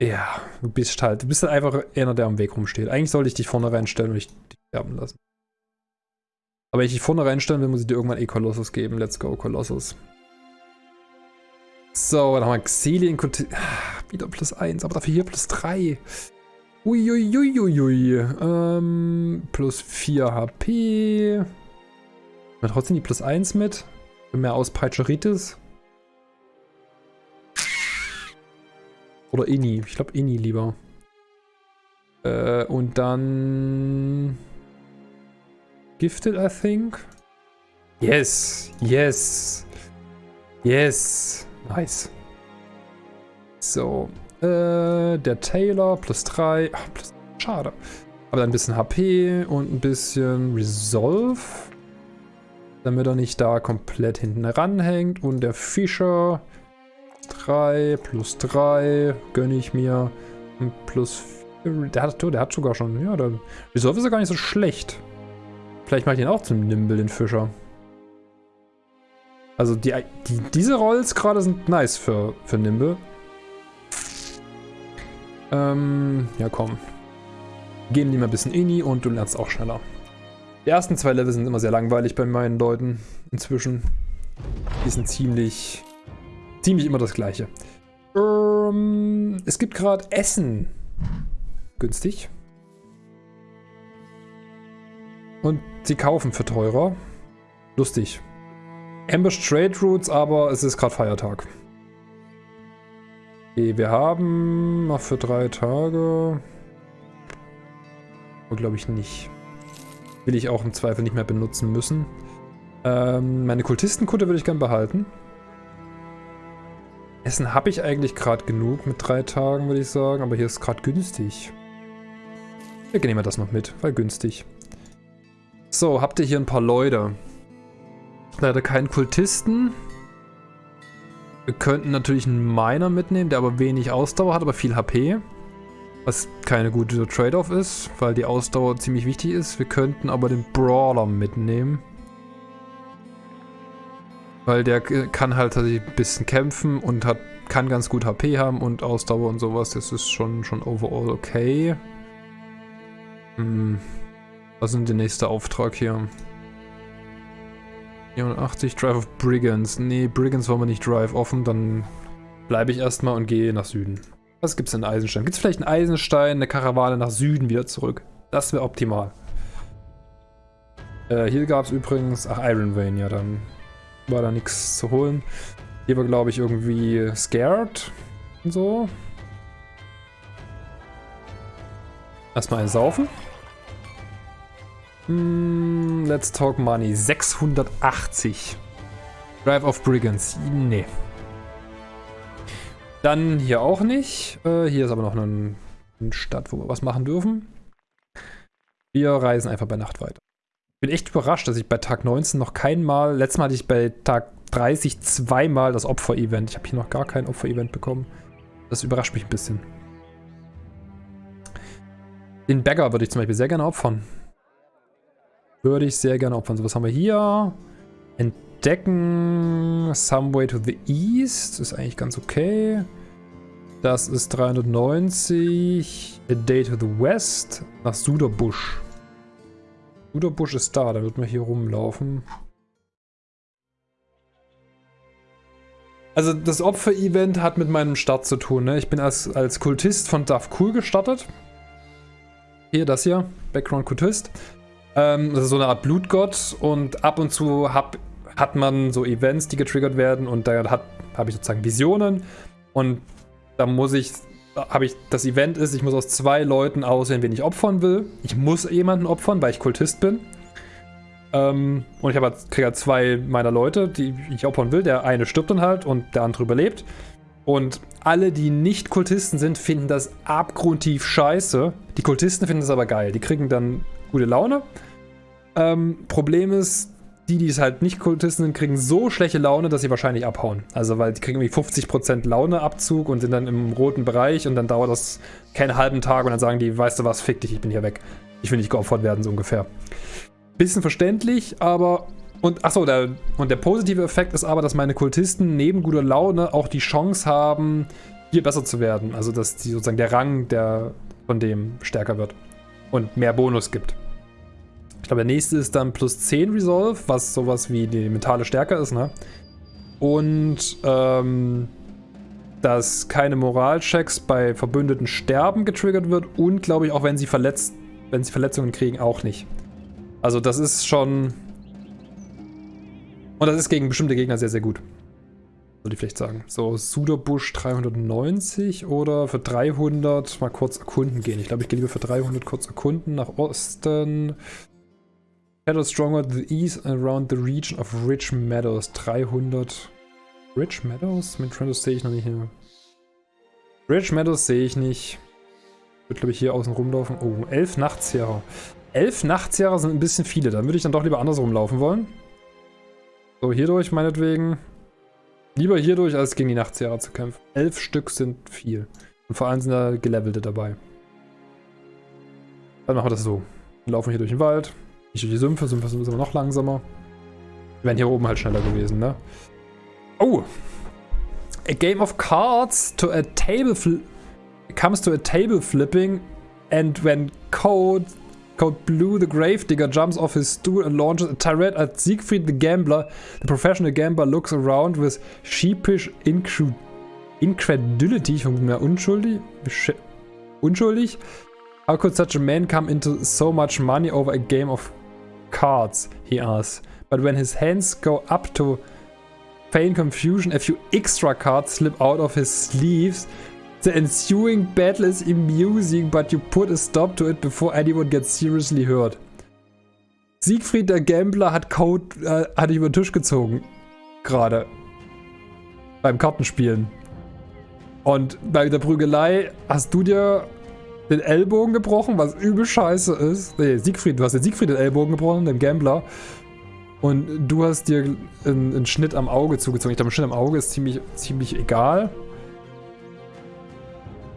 ja, du bist halt... Du bist halt einfach einer, der am Weg rumsteht. Eigentlich sollte ich dich vorne reinstellen und dich sterben lassen. Aber wenn ich dich vorne reinstellen will, muss ich dir irgendwann eh Colossus geben. Let's go, Colossus. So, dann haben wir Xelien... Ah, wieder plus 1, aber dafür hier plus 3. Uiuiuiui. Ähm, plus 4 HP. Aber trotzdem die plus 1 mit. Mehr Auspeitscheritis. Oder Inni. Ich glaube Inni lieber. Äh, und dann... Gifted, I think. Yes. Yes. Yes. Nice. So. Äh, der Taylor plus 3. Ach, plus, schade. Aber dann ein bisschen HP und ein bisschen Resolve damit er nicht da komplett hinten ranhängt. Und der Fischer 3 plus 3 gönne ich mir. Plus 4, der hat, der hat sogar schon, ja, der Resolve ist ja gar nicht so schlecht. Vielleicht mache ich den auch zum Nimble, den Fischer. Also die, die, diese Rolls gerade sind nice für, für Nimble. Ähm, ja komm. Geben die mal ein bisschen Ini und du lernst auch schneller. Die ersten zwei Level sind immer sehr langweilig bei meinen Leuten inzwischen. Die sind ziemlich, ziemlich immer das gleiche. Ähm, es gibt gerade Essen. Günstig. Und sie kaufen für teurer. Lustig. Ambush Trade Routes, aber es ist gerade Feiertag. Okay, wir haben noch für drei Tage. Glaube ich nicht. Will ich auch im Zweifel nicht mehr benutzen müssen. Ähm, meine Kultistenkutte würde ich gern behalten. Essen habe ich eigentlich gerade genug mit drei Tagen, würde ich sagen. Aber hier ist gerade günstig. Wir nehmen das noch mit, weil günstig. So, habt ihr hier ein paar Leute. Leider keinen Kultisten. Wir könnten natürlich einen Miner mitnehmen, der aber wenig Ausdauer hat, aber viel HP. Was keine gute Trade-off ist, weil die Ausdauer ziemlich wichtig ist. Wir könnten aber den Brawler mitnehmen. Weil der kann halt tatsächlich ein bisschen kämpfen und hat, kann ganz gut HP haben und Ausdauer und sowas. Das ist schon, schon overall okay. Hm. Was ist denn der nächste Auftrag hier? 84, Drive of Brigands. Nee, Brigands wollen wir nicht Drive offen, dann bleibe ich erstmal und gehe nach Süden. Was gibt's denn in Eisenstein? Gibt es vielleicht einen Eisenstein, eine Karawane nach Süden wieder zurück? Das wäre optimal. Äh, hier gab es übrigens... Ach, Iron Vein, ja, dann war da nichts zu holen. Hier war, glaube ich, irgendwie Scared und so. Erstmal ein Saufen. Mm, let's talk money. 680. Drive of Brigands. Nee. Dann hier auch nicht. Äh, hier ist aber noch eine, eine Stadt, wo wir was machen dürfen. Wir reisen einfach bei Nacht weiter. Bin echt überrascht, dass ich bei Tag 19 noch kein Mal, letztes Mal hatte ich bei Tag 30 zweimal das Opfer-Event. Ich habe hier noch gar kein Opfer-Event bekommen. Das überrascht mich ein bisschen. Den Bagger würde ich zum Beispiel sehr gerne opfern. Würde ich sehr gerne opfern. So, was haben wir hier? Entdecken. Some way to the east. Ist eigentlich ganz okay. Das ist 390. A day to the west. Nach Suderbusch. Suderbusch ist da. Da wird man hier rumlaufen. Also das Opfer-Event hat mit meinem Start zu tun. Ne? Ich bin als, als Kultist von Duff Cool gestartet. Hier, das hier. Background Kultist. Ähm, das ist so eine Art Blutgott und ab und zu hab, hat man so Events, die getriggert werden und da habe ich sozusagen Visionen und da muss ich, habe ich, das Event ist, ich muss aus zwei Leuten auswählen, wen ich opfern will. Ich muss jemanden opfern, weil ich Kultist bin. Ähm, und ich habe halt, kriege halt zwei meiner Leute, die ich opfern will. Der eine stirbt dann halt und der andere überlebt. Und alle, die nicht Kultisten sind, finden das abgrundtief scheiße. Die Kultisten finden das aber geil. Die kriegen dann gute Laune. Ähm, Problem ist, die, die es halt nicht Kultisten sind, kriegen so schlechte Laune, dass sie wahrscheinlich abhauen. Also, weil die kriegen irgendwie 50% Launeabzug und sind dann im roten Bereich und dann dauert das keinen halben Tag und dann sagen die, weißt du was, fick dich, ich bin hier weg. Ich will nicht geopfert werden, so ungefähr. Bisschen verständlich, aber... Und achso, der, und der positive Effekt ist aber, dass meine Kultisten neben guter Laune auch die Chance haben, hier besser zu werden. Also, dass die, sozusagen der Rang der, von dem stärker wird und mehr Bonus gibt. Ich glaube, der nächste ist dann plus 10 Resolve, was sowas wie die mentale Stärke ist, ne? Und, ähm, dass keine Moralchecks bei Verbündeten sterben getriggert wird und, glaube ich, auch wenn sie verletzt, wenn sie Verletzungen kriegen, auch nicht. Also das ist schon... Und das ist gegen bestimmte Gegner sehr, sehr gut. Würde ich vielleicht sagen. So, Suderbusch 390 oder für 300 mal kurz erkunden gehen. Ich glaube, ich gehe lieber für 300 kurz erkunden nach Osten. Shadow stronger the east around the region of Rich Meadows. 300. Rich Meadows? Mit Trendos sehe ich noch nicht hier. Rich Meadows sehe ich nicht. Wird, glaube ich, hier außen rumlaufen. Oh, elf Nachtzehrer. Elf Nachtzehrer sind ein bisschen viele. Dann würde ich dann doch lieber andersrum laufen wollen. So, hierdurch meinetwegen. Lieber hierdurch, als gegen die Nachtzehrer zu kämpfen. Elf Stück sind viel. Und vor allem sind da Gelevelte dabei. Dann machen wir das so. Wir laufen hier durch den Wald. Nicht durch die Sümpfe, Sümpfe sind immer noch langsamer. Wir wären hier oben halt schneller gewesen, ne? Oh! A game of cards to a table comes to a table flipping and when Code Code Blue the Gravedigger jumps off his stool and launches a tirade at Siegfried the Gambler. The professional gambler looks around with sheepish incredulity. Ich vermute mehr unschuldig. Unschuldig. How could such a man come into so much money over a game of cards, he asks. But when his hands go up to feign confusion, a few extra cards slip out of his sleeves. The ensuing battle is amusing, but you put a stop to it before anyone gets seriously hurt. Siegfried der Gambler hat Code, äh, hat über den Tisch gezogen. Gerade. Beim Kartenspielen. Und bei der Prügelei hast du dir den Ellbogen gebrochen, was übel scheiße ist. Nee, Siegfried, du hast den Siegfried den Ellbogen gebrochen, dem Gambler. Und du hast dir einen, einen Schnitt am Auge zugezogen. Ich glaube, ein Schnitt am Auge ist ziemlich, ziemlich egal.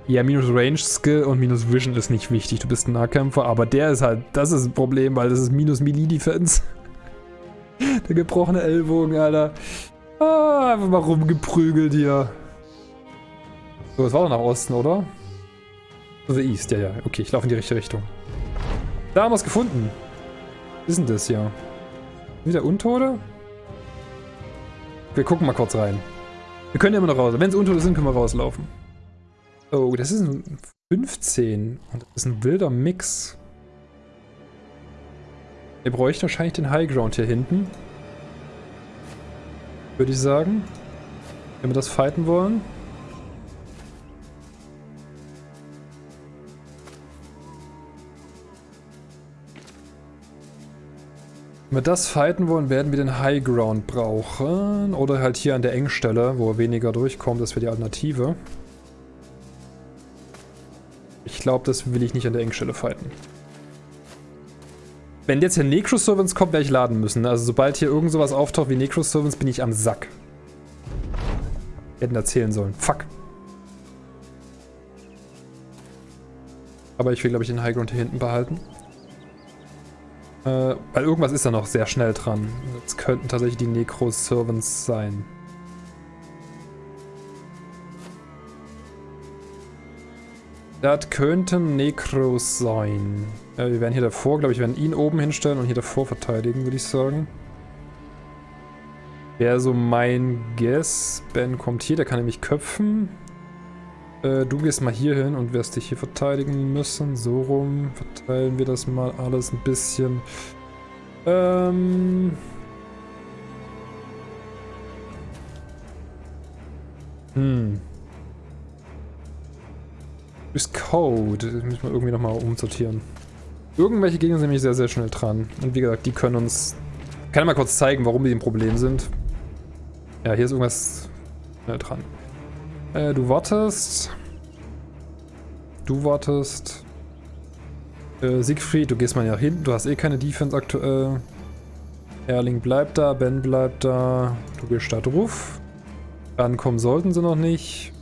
Ja, minus Range Skill und minus Vision ist nicht wichtig. Du bist ein Nahkämpfer, aber der ist halt, das ist ein Problem, weil das ist minus Melee Defense. der gebrochene Ellbogen, Alter. Ah, einfach mal rumgeprügelt hier. So, es war doch nach Osten, oder? The East, ja, ja. Okay, ich laufe in die richtige Richtung. Da haben wir es gefunden. Was ist denn das hier? Wieder Untote? Wir gucken mal kurz rein. Wir können ja immer noch raus. Wenn es Untote sind, können wir rauslaufen. Oh, das ist ein 15. Und das ist ein wilder Mix. Wir bräuchten wahrscheinlich den Highground hier hinten. Würde ich sagen. Wenn wir das fighten wollen. Wenn wir das fighten wollen, werden wir den High Ground brauchen. Oder halt hier an der Engstelle, wo er weniger durchkommt. Das wäre die Alternative. Ich glaube, das will ich nicht an der Engstelle fighten. Wenn jetzt hier Necroservants kommt, werde ich laden müssen. Also sobald hier irgend sowas auftaucht wie Necroservants, bin ich am Sack. Hätten erzählen sollen. Fuck. Aber ich will, glaube ich, den Highground hier hinten behalten. Äh, weil irgendwas ist da noch sehr schnell dran. Das könnten tatsächlich die Necro-Servants sein. Das könnten Necros sein. Äh, wir werden hier davor, glaube ich, werden ihn oben hinstellen und hier davor verteidigen, würde ich sagen. Wäre so mein Guess. Ben kommt hier, der kann nämlich köpfen. Äh, du gehst mal hier hin und wirst dich hier verteidigen müssen. So rum verteilen wir das mal alles ein bisschen. Ähm... Hm. Ist Code. Das müssen wir irgendwie nochmal umsortieren. Irgendwelche Gegner sind nämlich sehr, sehr schnell dran. Und wie gesagt, die können uns... Ich kann mal kurz zeigen, warum die ein Problem sind. Ja, hier ist irgendwas schnell dran. Äh, du wartest. Du wartest. Äh, Siegfried, du gehst mal nach hinten. Du hast eh keine Defense aktuell. Erling bleibt da, Ben bleibt da. Du gehst da drauf. Ankommen sollten sie noch nicht.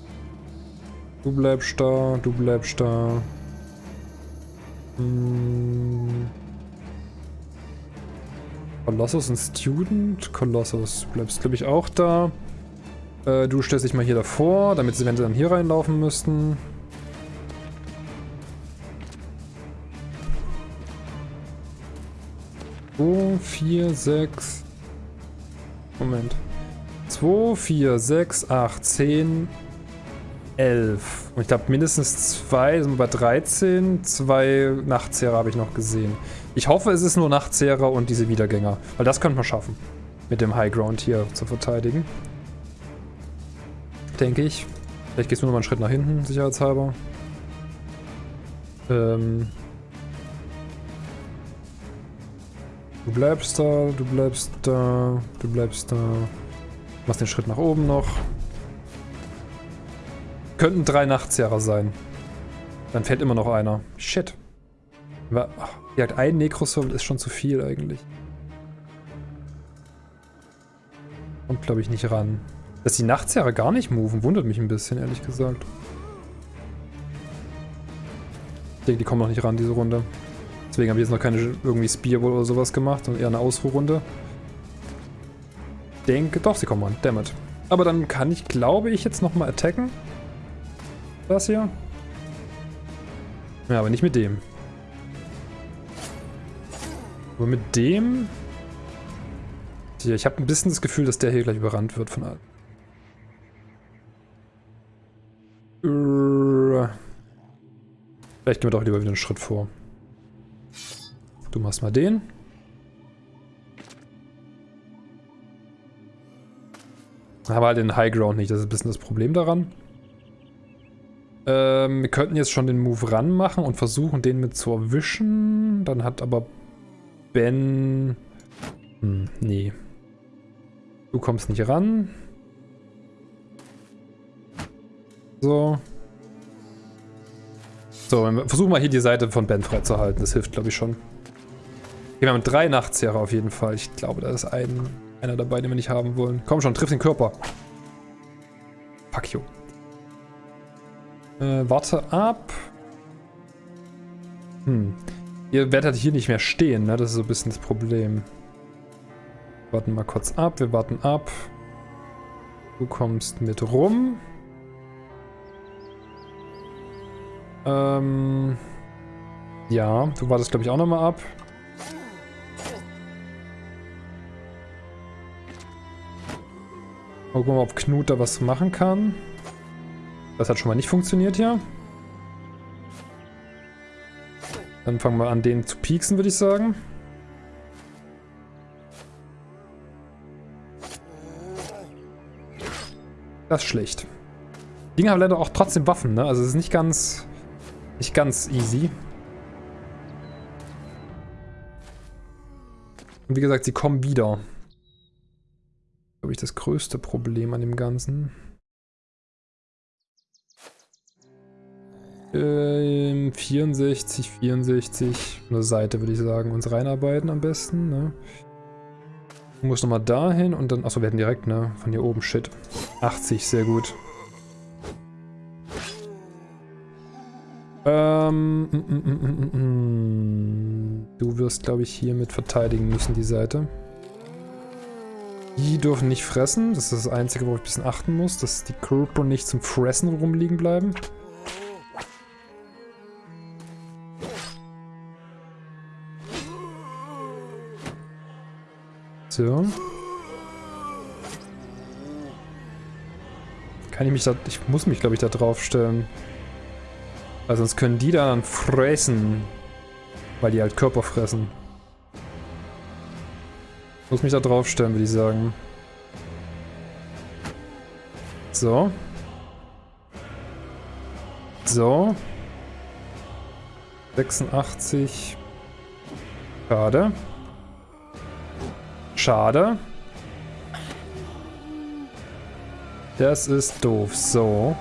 Du bleibst da, du bleibst da. Hm. Colossus und Student. Colossus bleibst, glaube ich, auch da. Äh, du stellst dich mal hier davor, damit sie, wenn sie dann hier reinlaufen müssten. Zwei, vier, sechs. Moment. 2, 4, 6, 8, 10, 11. Und ich glaube mindestens zwei, sind wir bei 13. Zwei Nachtzehrer habe ich noch gesehen. Ich hoffe, es ist nur Nachtzehrer und diese Wiedergänger. Weil das könnte man schaffen. Mit dem High Ground hier zu verteidigen denke ich. Vielleicht gehst du noch mal einen Schritt nach hinten, sicherheitshalber. Ähm du bleibst da, du bleibst da, du bleibst da. Machst den Schritt nach oben noch. Könnten drei Nachtzehrer sein. Dann fällt immer noch einer. Shit. Hat ein Necrosoul ist schon zu viel eigentlich. Kommt glaube ich nicht ran. Dass die Nachtzehrer gar nicht moven, wundert mich ein bisschen, ehrlich gesagt. Ich denke, die kommen noch nicht ran, diese Runde. Deswegen habe ich jetzt noch keine irgendwie Spearwall oder sowas gemacht, sondern eher eine Ausruhrrunde. denke, doch, sie kommen ran. Dammit. Aber dann kann ich, glaube ich, jetzt nochmal attacken. Das hier. Ja, aber nicht mit dem. Aber mit dem... Ich habe ein bisschen das Gefühl, dass der hier gleich überrannt wird von allen. Vielleicht gehen wir doch lieber wieder einen Schritt vor. Du machst mal den. Aber halt den High Ground nicht, das ist ein bisschen das Problem daran. Ähm, wir könnten jetzt schon den Move ran machen und versuchen, den mit zu erwischen. Dann hat aber Ben... Hm, nee. Du kommst nicht ran. So, versuchen wir hier die Seite von Ben freizuhalten. Das hilft, glaube ich, schon. Wir haben drei Nachtzehrer auf jeden Fall. Ich glaube, da ist ein, einer dabei, den wir nicht haben wollen. Komm schon, triff den Körper. Fuck you. Äh, warte ab. Hm. Ihr werdet hier nicht mehr stehen, ne? Das ist so ein bisschen das Problem. Warten mal kurz ab, wir warten ab. Du kommst mit rum. Ähm... Ja, du wartest glaube ich auch nochmal ab. Gucken mal, ob Knut da was machen kann. Das hat schon mal nicht funktioniert hier. Dann fangen wir an, den zu pieksen, würde ich sagen. Das ist schlecht. Die Dinger haben leider auch trotzdem Waffen, ne? Also es ist nicht ganz, nicht ganz easy. Und wie gesagt, sie kommen wieder. Glaube ich, das größte Problem an dem Ganzen. Ähm, 64, 64. Eine Seite würde ich sagen. Uns reinarbeiten am besten, ne? Du musst nochmal dahin und dann... Achso, wir hätten direkt, ne? Von hier oben, shit. 80, sehr gut. Ähm, mm, mm, mm, du wirst, glaube ich, hiermit verteidigen müssen, die Seite. Die dürfen nicht fressen. Das ist das Einzige, worauf ich ein bisschen achten muss, dass die Körper nicht zum Fressen rumliegen bleiben. So. Kann ich mich da... Ich muss mich, glaube ich, da drauf stellen. Weil sonst können die dann fressen. Weil die halt Körper fressen. Ich muss mich da drauf stellen, würde ich sagen. So. So. 86. Schade. Schade. Das ist doof. So.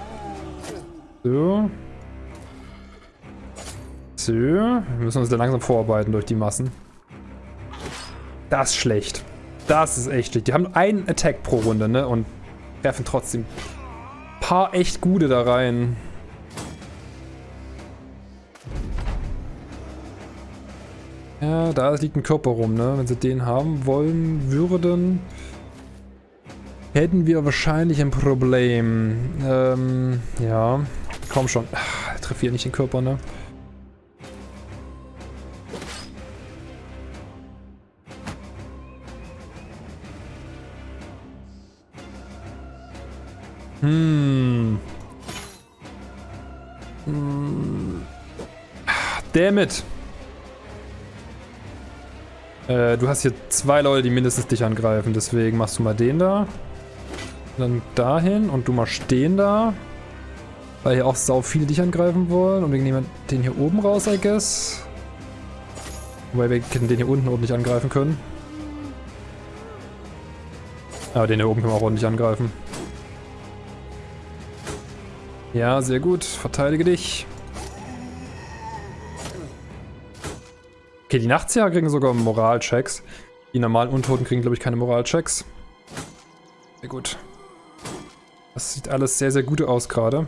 So. So. Wir müssen uns da langsam vorarbeiten durch die Massen. Das ist schlecht. Das ist echt schlecht. Die haben einen Attack pro Runde, ne? Und werfen trotzdem ein paar echt gute da rein. Ja, da liegt ein Körper rum, ne? Wenn sie den haben wollen würden hätten wir wahrscheinlich ein Problem. Ähm, ja. Komm schon. Ach, treffe hier nicht den Körper, ne? Hm. Hm. Damn it. Äh, du hast hier zwei Leute, die mindestens dich angreifen, deswegen machst du mal den da. Dann dahin und du mal stehen da. Weil hier auch sau viele dich angreifen wollen. Und wir nehmen den hier oben raus, I guess. Wobei wir den hier unten ordentlich angreifen können. Aber den hier oben können wir auch ordentlich angreifen. Ja, sehr gut. Verteidige dich. Okay, die Nachtzieher kriegen sogar Moralchecks. Die normalen Untoten kriegen, glaube ich, keine Moralchecks. Sehr gut. Das sieht alles sehr, sehr gut aus gerade.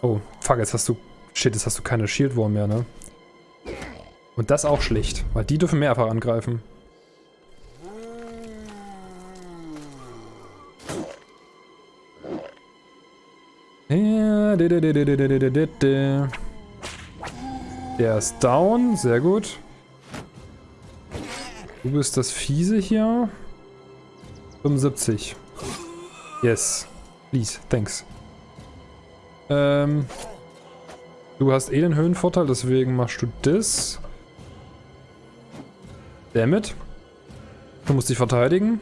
Oh, fuck, jetzt hast du... Shit, jetzt hast du keine Shield Wall mehr, ne? Und das auch schlicht, weil die dürfen mehrfach angreifen. Der ist down, sehr gut. Du bist das Fiese hier. 75. Yes. Please, thanks. Ähm, du hast eh den Höhenvorteil, deswegen machst du das. Damit. Du musst dich verteidigen.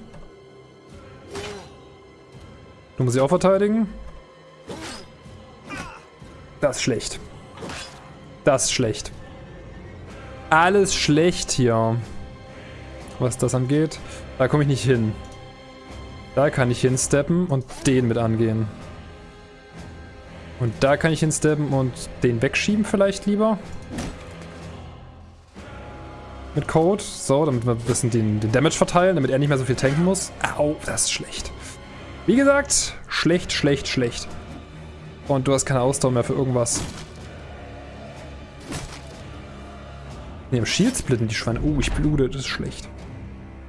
Du musst dich auch verteidigen. Das ist schlecht. Das ist schlecht. Alles schlecht hier. Was das angeht. Da komme ich nicht hin. Da kann ich hinsteppen und den mit angehen. Und da kann ich hinsteppen und den wegschieben vielleicht lieber. Mit Code. So, damit wir ein bisschen den, den Damage verteilen, damit er nicht mehr so viel tanken muss. Au, das ist schlecht. Wie gesagt, schlecht, schlecht, schlecht. Und du hast keine Ausdauer mehr für irgendwas. Ne, im Shield splitten die Schweine. Oh, ich blute, das ist schlecht.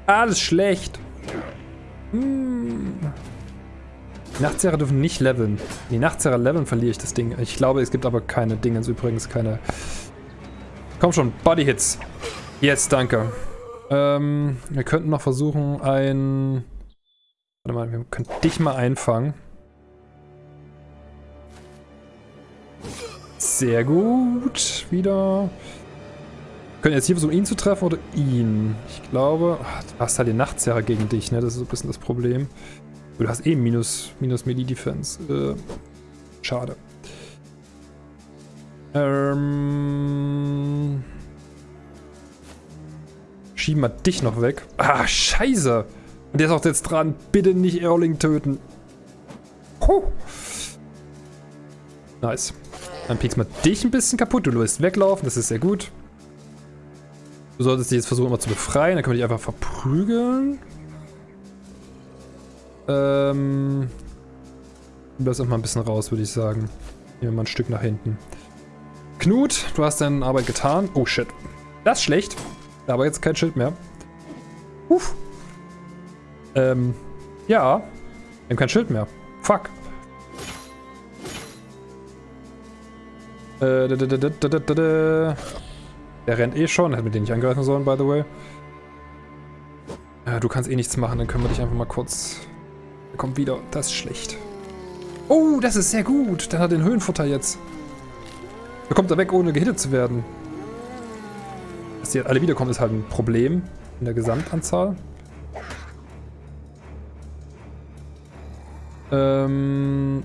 Alles schlecht. Hm. Die Nachtzehrer dürfen nicht leveln. Die Nachtzehrer leveln, verliere ich das Ding. Ich glaube, es gibt aber keine Dinge, übrigens keine... Komm schon, Body Hits. Jetzt, danke. Ähm, wir könnten noch versuchen, ein... Warte mal, wir können dich mal einfangen. Sehr gut. Wieder. Wir können jetzt hier versuchen, ihn zu treffen oder ihn. Ich glaube... Du hast halt den Nachtzehrer gegen dich, ne? Das ist so ein bisschen das Problem. Du hast eh minus, minus Melee-Defense. Äh, schade. Ähm... Schieben wir dich noch weg. Ah, scheiße. Und der ist auch jetzt dran. Bitte nicht Erling töten. Huh. Nice. Dann piekst mal dich ein bisschen kaputt. Du willst weglaufen. Das ist sehr gut. Du solltest dich jetzt versuchen, immer zu befreien. Dann können wir dich einfach verprügeln. Ähm... Lass auch mal ein bisschen raus, würde ich sagen. Nehmen wir mal ein Stück nach hinten. Knut, du hast deine Arbeit getan. Oh, shit. Das ist schlecht. Aber jetzt kein Schild mehr. Uff. Ähm, ja. Wir haben kein Schild mehr. Fuck. Äh, da, da, da, Der rennt eh schon. Hätten wir den nicht angreifen sollen, by the way. Ja, du kannst eh nichts machen. Dann können wir dich einfach mal kurz... Er kommt wieder. Das ist schlecht. Oh, das ist sehr gut. Dann hat er den Höhenfutter jetzt. Da kommt er weg, ohne gehittet zu werden. Dass die alle wiederkommen, ist halt ein Problem in der Gesamtanzahl. Ähm,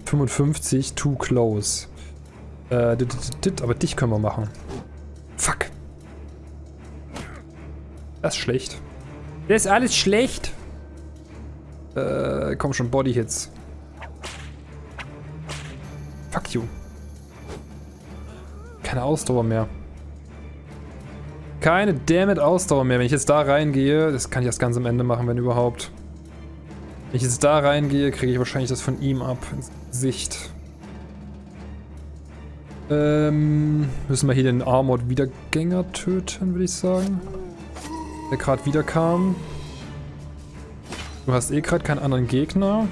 55, too close. Äh, dit, dit, dit, aber dich können wir machen. Fuck. Das ist schlecht. Das ist alles schlecht. Äh, komm schon, Body Hits. Fuck you. Keine Ausdauer mehr. Keine dammit Ausdauer mehr. Wenn ich jetzt da reingehe, das kann ich erst ganz am Ende machen, wenn überhaupt. Wenn ich jetzt da reingehe, kriege ich wahrscheinlich das von ihm ab ins Gesicht. Ähm, müssen wir hier den Armored Wiedergänger töten, würde ich sagen. Der gerade wieder kam. Du hast eh gerade keinen anderen Gegner.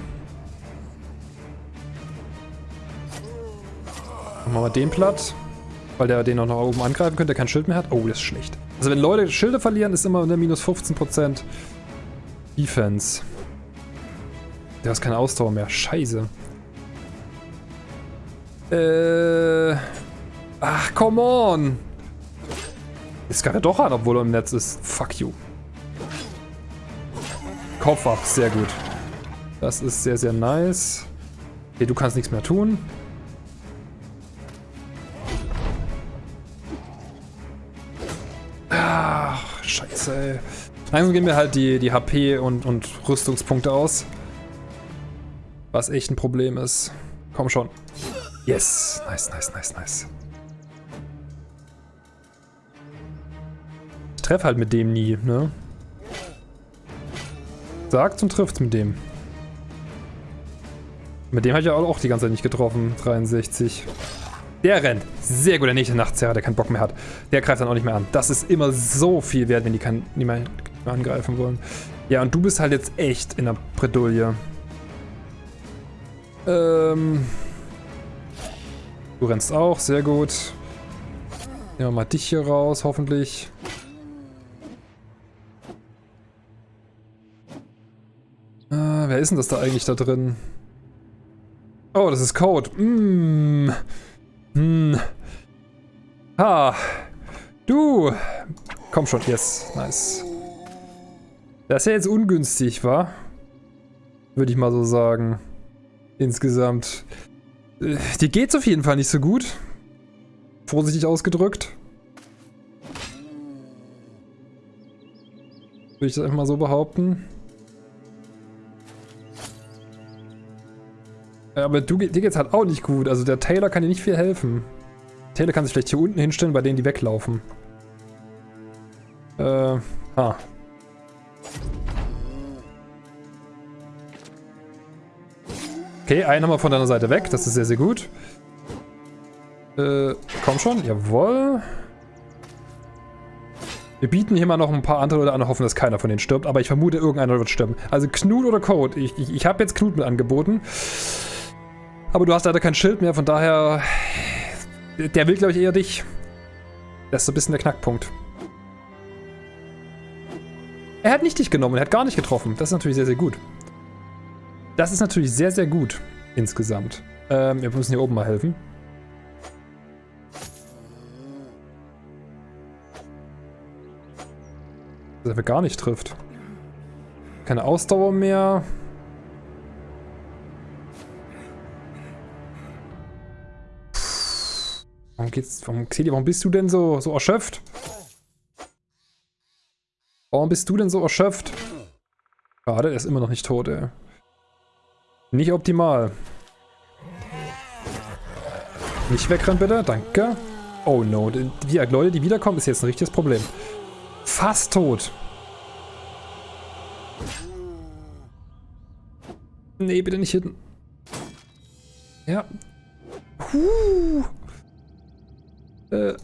Machen wir mal den platt. Weil der den auch noch oben angreifen könnte, der kein Schild mehr hat. Oh, das ist schlecht. Also wenn Leute Schilde verlieren, ist immer eine minus 15% Defense. Der hat keine Ausdauer mehr. Scheiße. Äh. Ach, come on. Ist gerade doch an, obwohl er im Netz ist. Fuck you. Kopf ab, sehr gut. Das ist sehr, sehr nice. Okay, du kannst nichts mehr tun. Ach, scheiße, ey. Langsam gehen mir halt die, die HP und, und Rüstungspunkte aus. Was echt ein Problem ist. Komm schon. Yes. Nice, nice, nice, nice. Ich treffe halt mit dem nie, ne? Sagt und trifft mit dem. Mit dem habe ich ja auch die ganze Zeit nicht getroffen. 63. Der rennt. Sehr gut, der nächste Nachtzerrer, der keinen Bock mehr hat. Der greift dann auch nicht mehr an. Das ist immer so viel wert, wenn die kein, niemand mehr angreifen wollen. Ja, und du bist halt jetzt echt in der Bredouille. Ähm... Du rennst auch, sehr gut. Nehmen wir mal dich hier raus, hoffentlich. Äh, wer ist denn das da eigentlich da drin? Oh, das ist Code. Mm. Hm. Ha. Du. Komm schon, yes. Nice. Das ist ja jetzt ungünstig, wa? Würde ich mal so sagen. Insgesamt. Dir geht's auf jeden Fall nicht so gut. Vorsichtig ausgedrückt. Würde ich das einfach mal so behaupten. Aber du, dir geht's halt auch nicht gut. Also der Taylor kann dir nicht viel helfen. Taylor kann sich vielleicht hier unten hinstellen, bei denen die weglaufen. Äh, ah. Okay, einen haben wir von deiner Seite weg. Das ist sehr, sehr gut. Äh, komm schon. Jawohl. Wir bieten hier mal noch ein paar andere Leute an und hoffen, dass keiner von denen stirbt. Aber ich vermute, irgendeiner wird sterben. Also Knut oder Code. Ich, ich, ich habe jetzt Knut mit angeboten. Aber du hast leider kein Schild mehr, von daher... Der will, glaube ich, eher dich. Das ist so ein bisschen der Knackpunkt. Er hat nicht dich genommen, er hat gar nicht getroffen. Das ist natürlich sehr, sehr gut. Das ist natürlich sehr, sehr gut insgesamt. Ähm, wir müssen hier oben mal helfen. Dass er gar nicht trifft. Keine Ausdauer mehr. Warum geht's, warum, Xeli, warum bist du denn so, so erschöpft? Warum bist du denn so erschöpft? Schade, er ist immer noch nicht tot, ey. Nicht optimal. Nicht wegrennen, bitte. Danke. Oh no. Die Leute, die wiederkommen, ist jetzt ein richtiges Problem. Fast tot. Nee, bitte nicht hinten. Ja. Huh. Äh,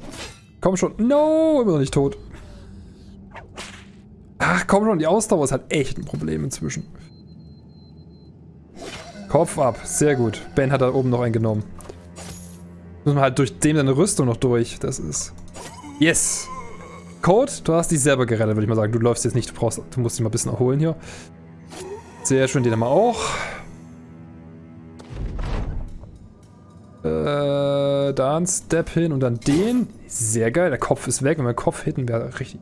komm schon. No, immer noch nicht tot. Ach, komm schon, die Ausdauer ist halt echt ein Problem inzwischen. Kopf ab, sehr gut. Ben hat da oben noch einen genommen. Müssen wir halt durch dem seine Rüstung noch durch. Das ist... Yes! Code, du hast dich selber gerettet, würde ich mal sagen. Du läufst jetzt nicht, du, brauchst, du musst dich mal ein bisschen erholen hier. Sehr schön, den haben wir auch. Äh, da ein Step hin und dann den. Sehr geil, der Kopf ist weg. Wenn wir den Kopf hitten, wäre richtig...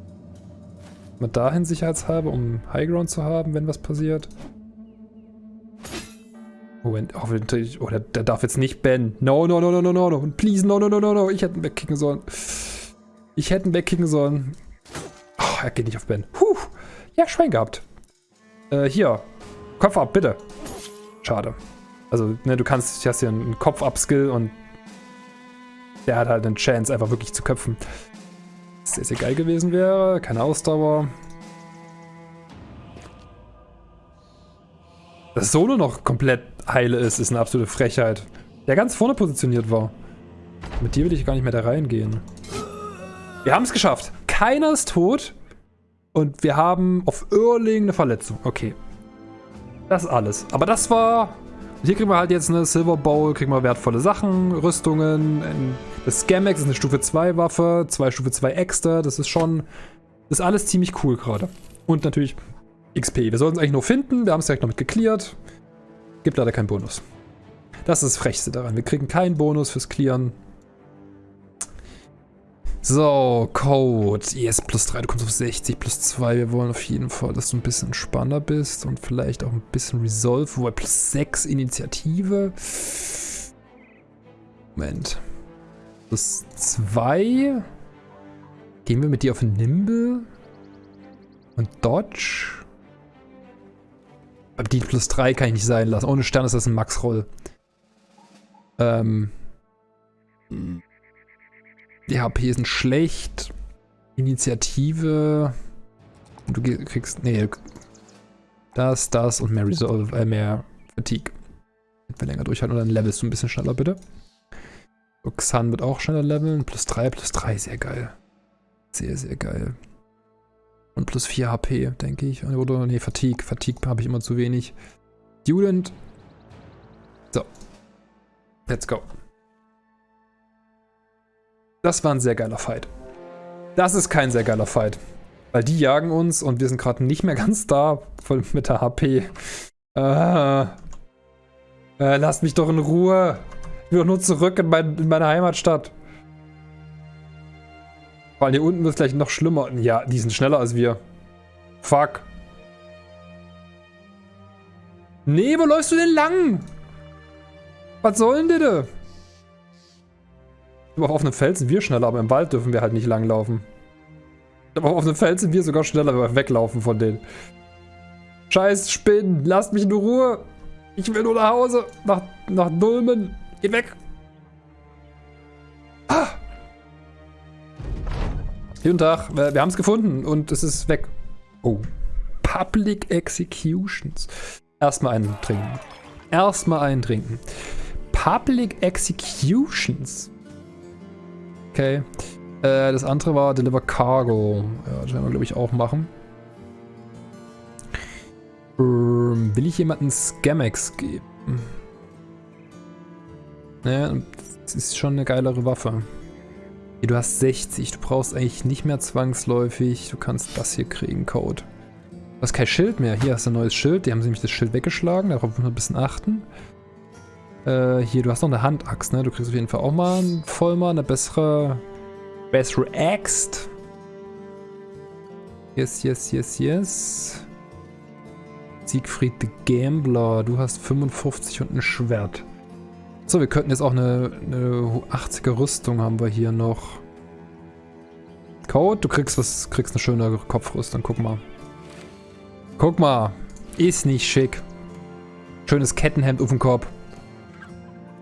Mal dahin sicherheitshalber, um Highground zu haben, wenn was passiert. Moment, hoffentlich... Oh, der, darf jetzt nicht Ben. No, no, no, no, no, no, no. Please, no, no, no, no, no. Ich hätte ihn wegkicken sollen. Ich hätte ihn wegkicken sollen. Oh, er geht nicht auf Ben. Puh. Ja, Schwein gehabt. Äh, hier. Kopf ab, bitte. Schade. Also, ne, du kannst, du hast hier einen Kopf-Up-Skill und der hat halt eine Chance, einfach wirklich zu köpfen. Sehr, sehr geil gewesen wäre. Keine Ausdauer. Dass Solo noch komplett heile ist, ist eine absolute Frechheit. Der ganz vorne positioniert war. Mit dir will ich gar nicht mehr da reingehen. Wir haben es geschafft. Keiner ist tot. Und wir haben auf Erling eine Verletzung. Okay. Das ist alles. Aber das war hier kriegen wir halt jetzt eine Silver Bowl, kriegen wir wertvolle Sachen, Rüstungen. Das Scamex ist eine Stufe 2 Waffe, zwei Stufe 2 Extra. Das ist schon, das ist alles ziemlich cool gerade. Und natürlich XP. Wir sollten es eigentlich nur finden, wir haben es direkt noch mit geklärt. Gibt leider keinen Bonus. Das ist das Frechste daran. Wir kriegen keinen Bonus fürs Clearen. So, Code. Yes, plus 3, du kommst auf 60, plus 2. Wir wollen auf jeden Fall, dass du ein bisschen entspannter bist und vielleicht auch ein bisschen Resolve. Wobei plus 6 Initiative. Moment. Plus 2. Gehen wir mit dir auf Nimble. Und Dodge. Aber die plus 3 kann ich nicht sein lassen. Ohne Stern ist das ein Max-Roll. Ähm. Die HP sind schlecht. Initiative. Du kriegst. Nee. Das, das und mehr Resolve, äh, mehr Fatigue. Wenn wir länger durchhalten. Und dann levelst du ein bisschen schneller, bitte. Xan wird auch schneller leveln. Plus 3, plus 3, sehr geil. Sehr, sehr geil. Und plus 4 HP, denke ich. Oder, nee, Fatigue. Fatigue habe ich immer zu wenig. Student. So. Let's go. Das war ein sehr geiler Fight. Das ist kein sehr geiler Fight. Weil die jagen uns und wir sind gerade nicht mehr ganz da voll mit der HP. Äh, äh, lasst mich doch in Ruhe. Ich will doch nur zurück in, mein, in meine Heimatstadt. Vor allem hier unten wird es gleich noch schlimmer. Ja, die sind schneller als wir. Fuck. Nee, wo läufst du denn lang? Was soll denn das? Aber auf einem Feld sind wir schneller, aber im Wald dürfen wir halt nicht langlaufen. Aber auf einem Feld sind wir sogar schneller, wenn wir weglaufen von denen. Scheiß Spinnen, lasst mich in Ruhe. Ich will nur nach Hause. Nach, nach Dulmen. Geht weg. Ah. Guten Tag. Wir haben es gefunden und es ist weg. Oh. Public Executions. Erstmal einen trinken. Erstmal einen trinken. Public Executions. Okay. Äh, das andere war Deliver Cargo. Ja, das werden wir, glaube ich, auch machen. Ähm, will ich jemanden Scamex geben? Naja, das ist schon eine geilere Waffe. Du hast 60, du brauchst eigentlich nicht mehr zwangsläufig. Du kannst das hier kriegen, Code. Du hast kein Schild mehr. Hier hast du ein neues Schild. Die haben nämlich das Schild weggeschlagen. Darauf muss man ein bisschen achten. Äh, hier, du hast noch eine Handaxt, ne? Du kriegst auf jeden Fall auch mal ein Vollmal, eine bessere, bessere Axt. Yes, yes, yes, yes. Siegfried the Gambler. Du hast 55 und ein Schwert. So, wir könnten jetzt auch eine, eine 80er Rüstung haben wir hier noch. Code, du kriegst was, kriegst eine schöne Kopfrüstung, guck mal. Guck mal, ist nicht schick. Schönes Kettenhemd auf dem Kopf.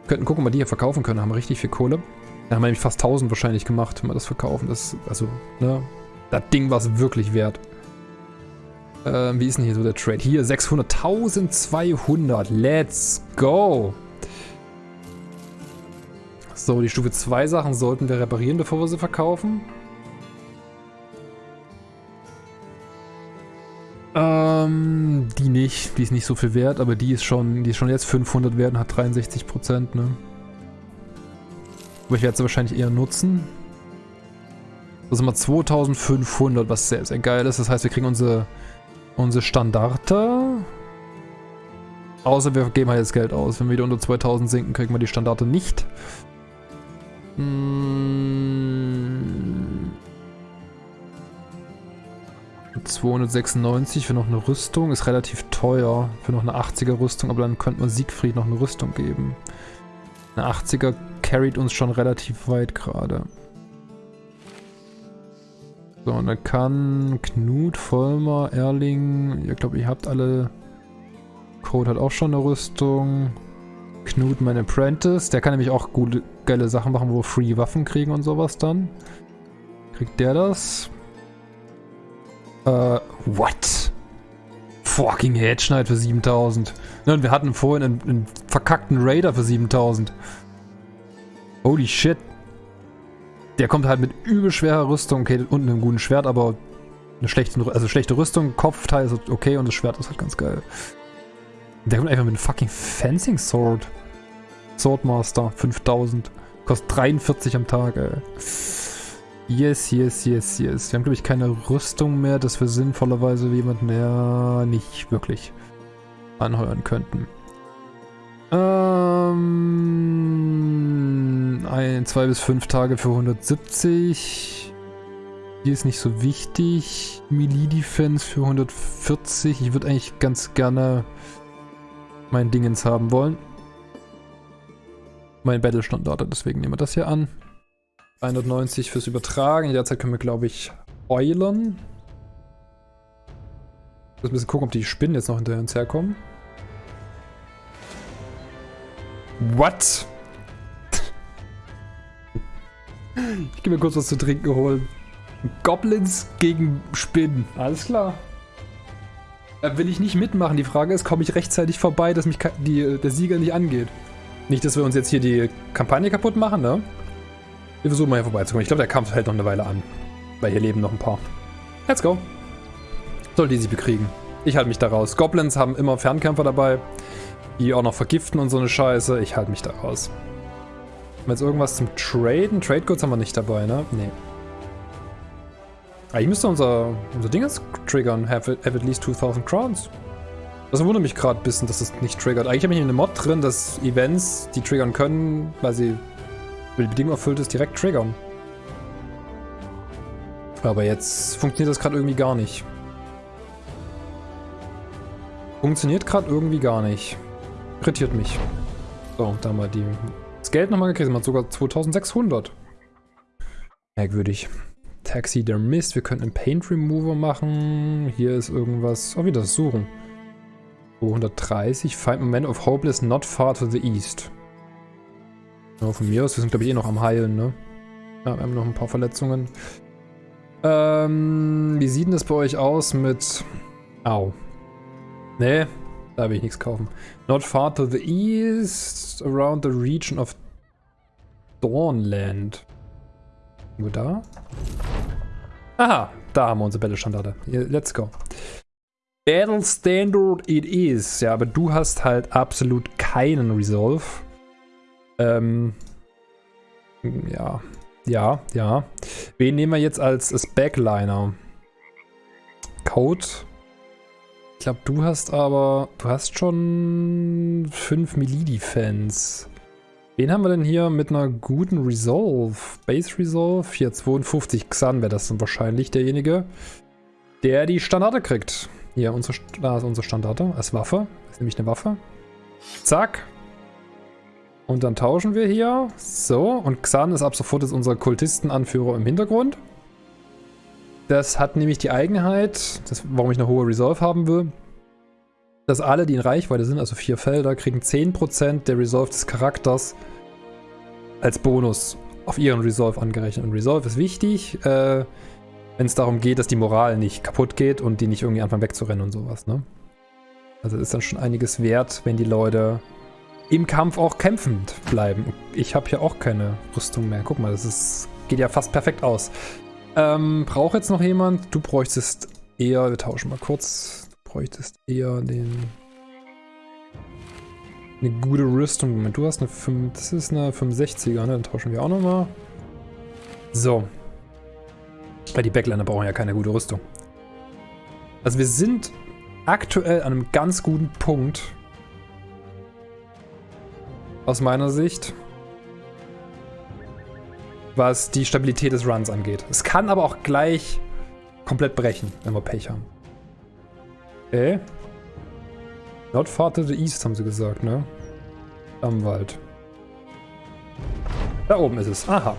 Könnten gucken, ob wir die hier verkaufen können, haben wir richtig viel Kohle. Da haben wir nämlich fast 1000 wahrscheinlich gemacht, wenn wir das verkaufen. Das, also, ne, das Ding war es wirklich wert. Ähm, wie ist denn hier so der Trade? Hier, 600, 1200, let's go! So, die Stufe 2 Sachen sollten wir reparieren, bevor wir sie verkaufen. Ähm, die nicht. Die ist nicht so viel wert, aber die ist schon, die ist schon jetzt 500 wert und hat 63%, ne? Aber ich werde sie wahrscheinlich eher nutzen. Das sind mal 2500, was sehr, sehr geil ist. Das heißt, wir kriegen unsere, unsere Standarte. Außer wir geben halt jetzt Geld aus. Wenn wir wieder unter 2000 sinken, kriegen wir die Standarte nicht. 296 für noch eine Rüstung. Ist relativ teuer für noch eine 80er Rüstung, aber dann könnte man Siegfried noch eine Rüstung geben. Eine 80er carried uns schon relativ weit gerade. So, und dann kann Knut, Vollmer, Erling, ich glaube, ihr habt alle... Code hat auch schon eine Rüstung. Knut, mein Apprentice. Der kann nämlich auch gute, geile Sachen machen, wo wir Free Waffen kriegen und sowas dann. Kriegt der das? Äh, what? Fucking Headschneid für 7000. Ne, wir hatten vorhin einen, einen verkackten Raider für 7000. Holy shit. Der kommt halt mit übel schwerer Rüstung. Okay, unten einem guten Schwert, aber eine schlechte, also schlechte Rüstung, Kopfteil ist okay und das Schwert ist halt ganz geil. Der kommt einfach mit einem fucking Fencing Sword. Swordmaster, 5000. Kostet 43 am Tag, ey. Yes, yes, yes, yes. Wir haben, glaube ich, keine Rüstung mehr, dass wir sinnvollerweise jemanden ja nicht wirklich anheuern könnten. Ähm, ein, zwei bis fünf Tage für 170. Hier ist nicht so wichtig. Melee Defense für 140. Ich würde eigentlich ganz gerne mein Dingens haben wollen. Mein Battle-Standard, deswegen nehmen wir das hier an. 190 fürs Übertragen. Derzeit können wir, glaube ich, eulen. Ich muss ein bisschen gucken, ob die Spinnen jetzt noch hinter uns herkommen. What? ich gehe mir kurz was zu trinken holen. Goblins gegen Spinnen. Alles klar. Da will ich nicht mitmachen. Die Frage ist, komme ich rechtzeitig vorbei, dass mich die, der Sieger nicht angeht. Nicht, dass wir uns jetzt hier die Kampagne kaputt machen, ne? Wir versuchen mal hier vorbeizukommen. Ich glaube, der Kampf hält noch eine Weile an. Weil hier leben noch ein paar. Let's go. Soll die sie bekriegen. Ich halte mich da raus. Goblins haben immer Fernkämpfer dabei, die auch noch vergiften und so eine Scheiße. Ich halte mich da raus. Haben wir jetzt irgendwas zum Traden? Trade Goods haben wir nicht dabei, ne? Nee. Eigentlich müsste unser, unser Ding jetzt triggern. Have, have at least 2000 Crowns. Das wundert mich gerade ein bisschen, dass das nicht triggert. Eigentlich habe ich eine Mod drin, dass Events, die triggern können, weil sie die Bedingung erfüllt ist, direkt triggern. Aber jetzt funktioniert das gerade irgendwie gar nicht. Funktioniert gerade irgendwie gar nicht. Irritiert mich. So, da haben wir die, das Geld nochmal gekriegt. Man hat sogar 2600. Merkwürdig. Taxi der Mist. Wir könnten einen Paint Remover machen. Hier ist irgendwas. Oh, wieder Suchen. 230. Find moment of hopeless not far to the east. Ja, von mir aus, wir sind glaube ich eh noch am Heilen, ne? Ja, wir haben noch ein paar Verletzungen. Ähm, wie sieht denn das bei euch aus mit... Au. Nee, da will ich nichts kaufen. Not far to the east, around the region of Dawnland. Wo da? Aha, da haben wir unsere Battle-Standarte. Let's go. Battle Standard it is. Ja, aber du hast halt absolut keinen Resolve. Ähm, ja, ja, ja. Wen nehmen wir jetzt als, Backliner? Code. Ich glaube, du hast aber, du hast schon 5 Melee-Defense. Wen haben wir denn hier mit einer guten Resolve? Base Resolve? Hier 52 Xan wäre das dann wahrscheinlich derjenige, der die Standarte kriegt. Hier, unsere, da ist unsere Standarte als Waffe. Das ist nämlich eine Waffe. Zack. Und dann tauschen wir hier. So, und Xan ist ab sofort jetzt unser Kultistenanführer im Hintergrund. Das hat nämlich die Eigenheit, das, warum ich eine hohe Resolve haben will, dass alle, die in Reichweite sind, also vier Felder, kriegen 10% der Resolve des Charakters als Bonus auf ihren Resolve angerechnet. Und Resolve ist wichtig, äh, wenn es darum geht, dass die Moral nicht kaputt geht und die nicht irgendwie anfangen wegzurennen und sowas. Ne? Also ist dann schon einiges wert, wenn die Leute im Kampf auch kämpfend bleiben. Ich habe hier auch keine Rüstung mehr. Guck mal, das ist, geht ja fast perfekt aus. Ähm, braucht jetzt noch jemand? Du bräuchtest eher, wir tauschen mal kurz bräuchtest eher den... Eine gute Rüstung. Moment, du hast eine 5... Das ist eine 65er, ne? Dann tauschen wir auch nochmal. So. Weil die Backliner brauchen ja keine gute Rüstung. Also wir sind aktuell an einem ganz guten Punkt. Aus meiner Sicht. Was die Stabilität des Runs angeht. Es kann aber auch gleich komplett brechen, wenn wir Pech haben. Okay. Not far to the east, haben sie gesagt, ne? Am Wald. Da oben ist es. Aha.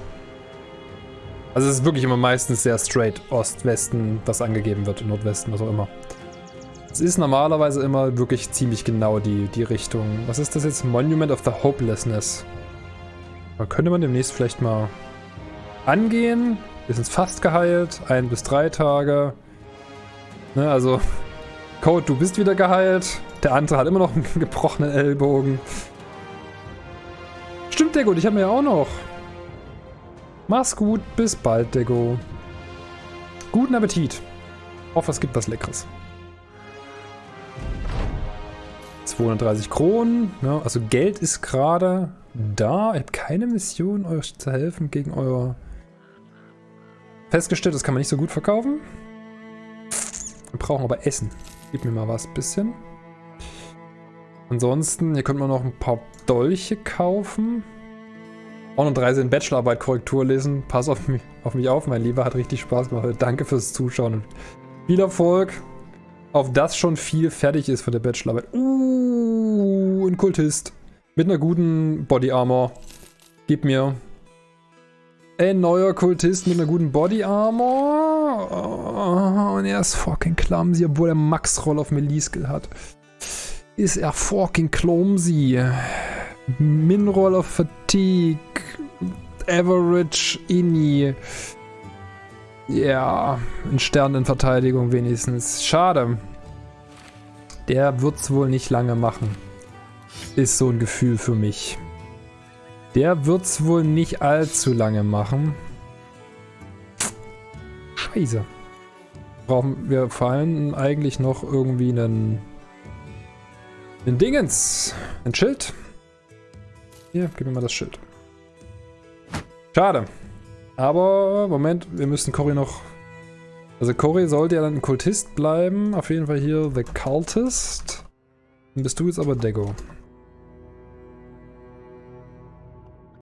Also es ist wirklich immer meistens sehr straight Ost, Westen, was angegeben wird, Nordwesten, was auch immer. Es ist normalerweise immer wirklich ziemlich genau die, die Richtung. Was ist das jetzt? Monument of the Hopelessness. Da könnte man demnächst vielleicht mal angehen. Wir sind fast geheilt. Ein bis drei Tage. Ne, also Code, du bist wieder geheilt. Der andere hat immer noch einen gebrochenen Ellbogen. Stimmt, Dego, ich habe mir ja auch noch. Mach's gut, bis bald, Dego. Guten Appetit. Hoffe, es gibt was Leckeres. 230 Kronen. Ja, also Geld ist gerade da. Ich habe keine Mission, euch zu helfen gegen euer... Festgestellt, das kann man nicht so gut verkaufen. Wir brauchen aber Essen. Gib mir mal was bisschen. Ansonsten, hier könnte man noch ein paar Dolche kaufen. Auch noch drei sind Bachelorarbeit Korrektur lesen. Pass auf mich, auf mich auf, mein Lieber. Hat richtig Spaß gemacht. Danke fürs Zuschauen und viel Erfolg. Auf das schon viel fertig ist von der Bachelorarbeit. Uh, ein Kultist. Mit einer guten Body Armor. Gib mir. Ein neuer Kultist mit einer guten Body Armor. Oh, und er ist fucking clumsy, obwohl er Max-Roll auf Melee-Skill hat. Ist er fucking clumsy. Min-Roll auf Fatigue. Average Inni. Ja, ein Stern in Verteidigung wenigstens. Schade. Der wird's wohl nicht lange machen. Ist so ein Gefühl für mich. Der wird es wohl nicht allzu lange machen. Scheiße. Brauchen wir vor allem eigentlich noch irgendwie einen... Einen Dingens. Ein Schild. Hier, gib mir mal das Schild. Schade. Aber, Moment, wir müssen Cory noch... Also Cory sollte ja dann ein Kultist bleiben. Auf jeden Fall hier The Cultist. Dann bist du jetzt aber Dego.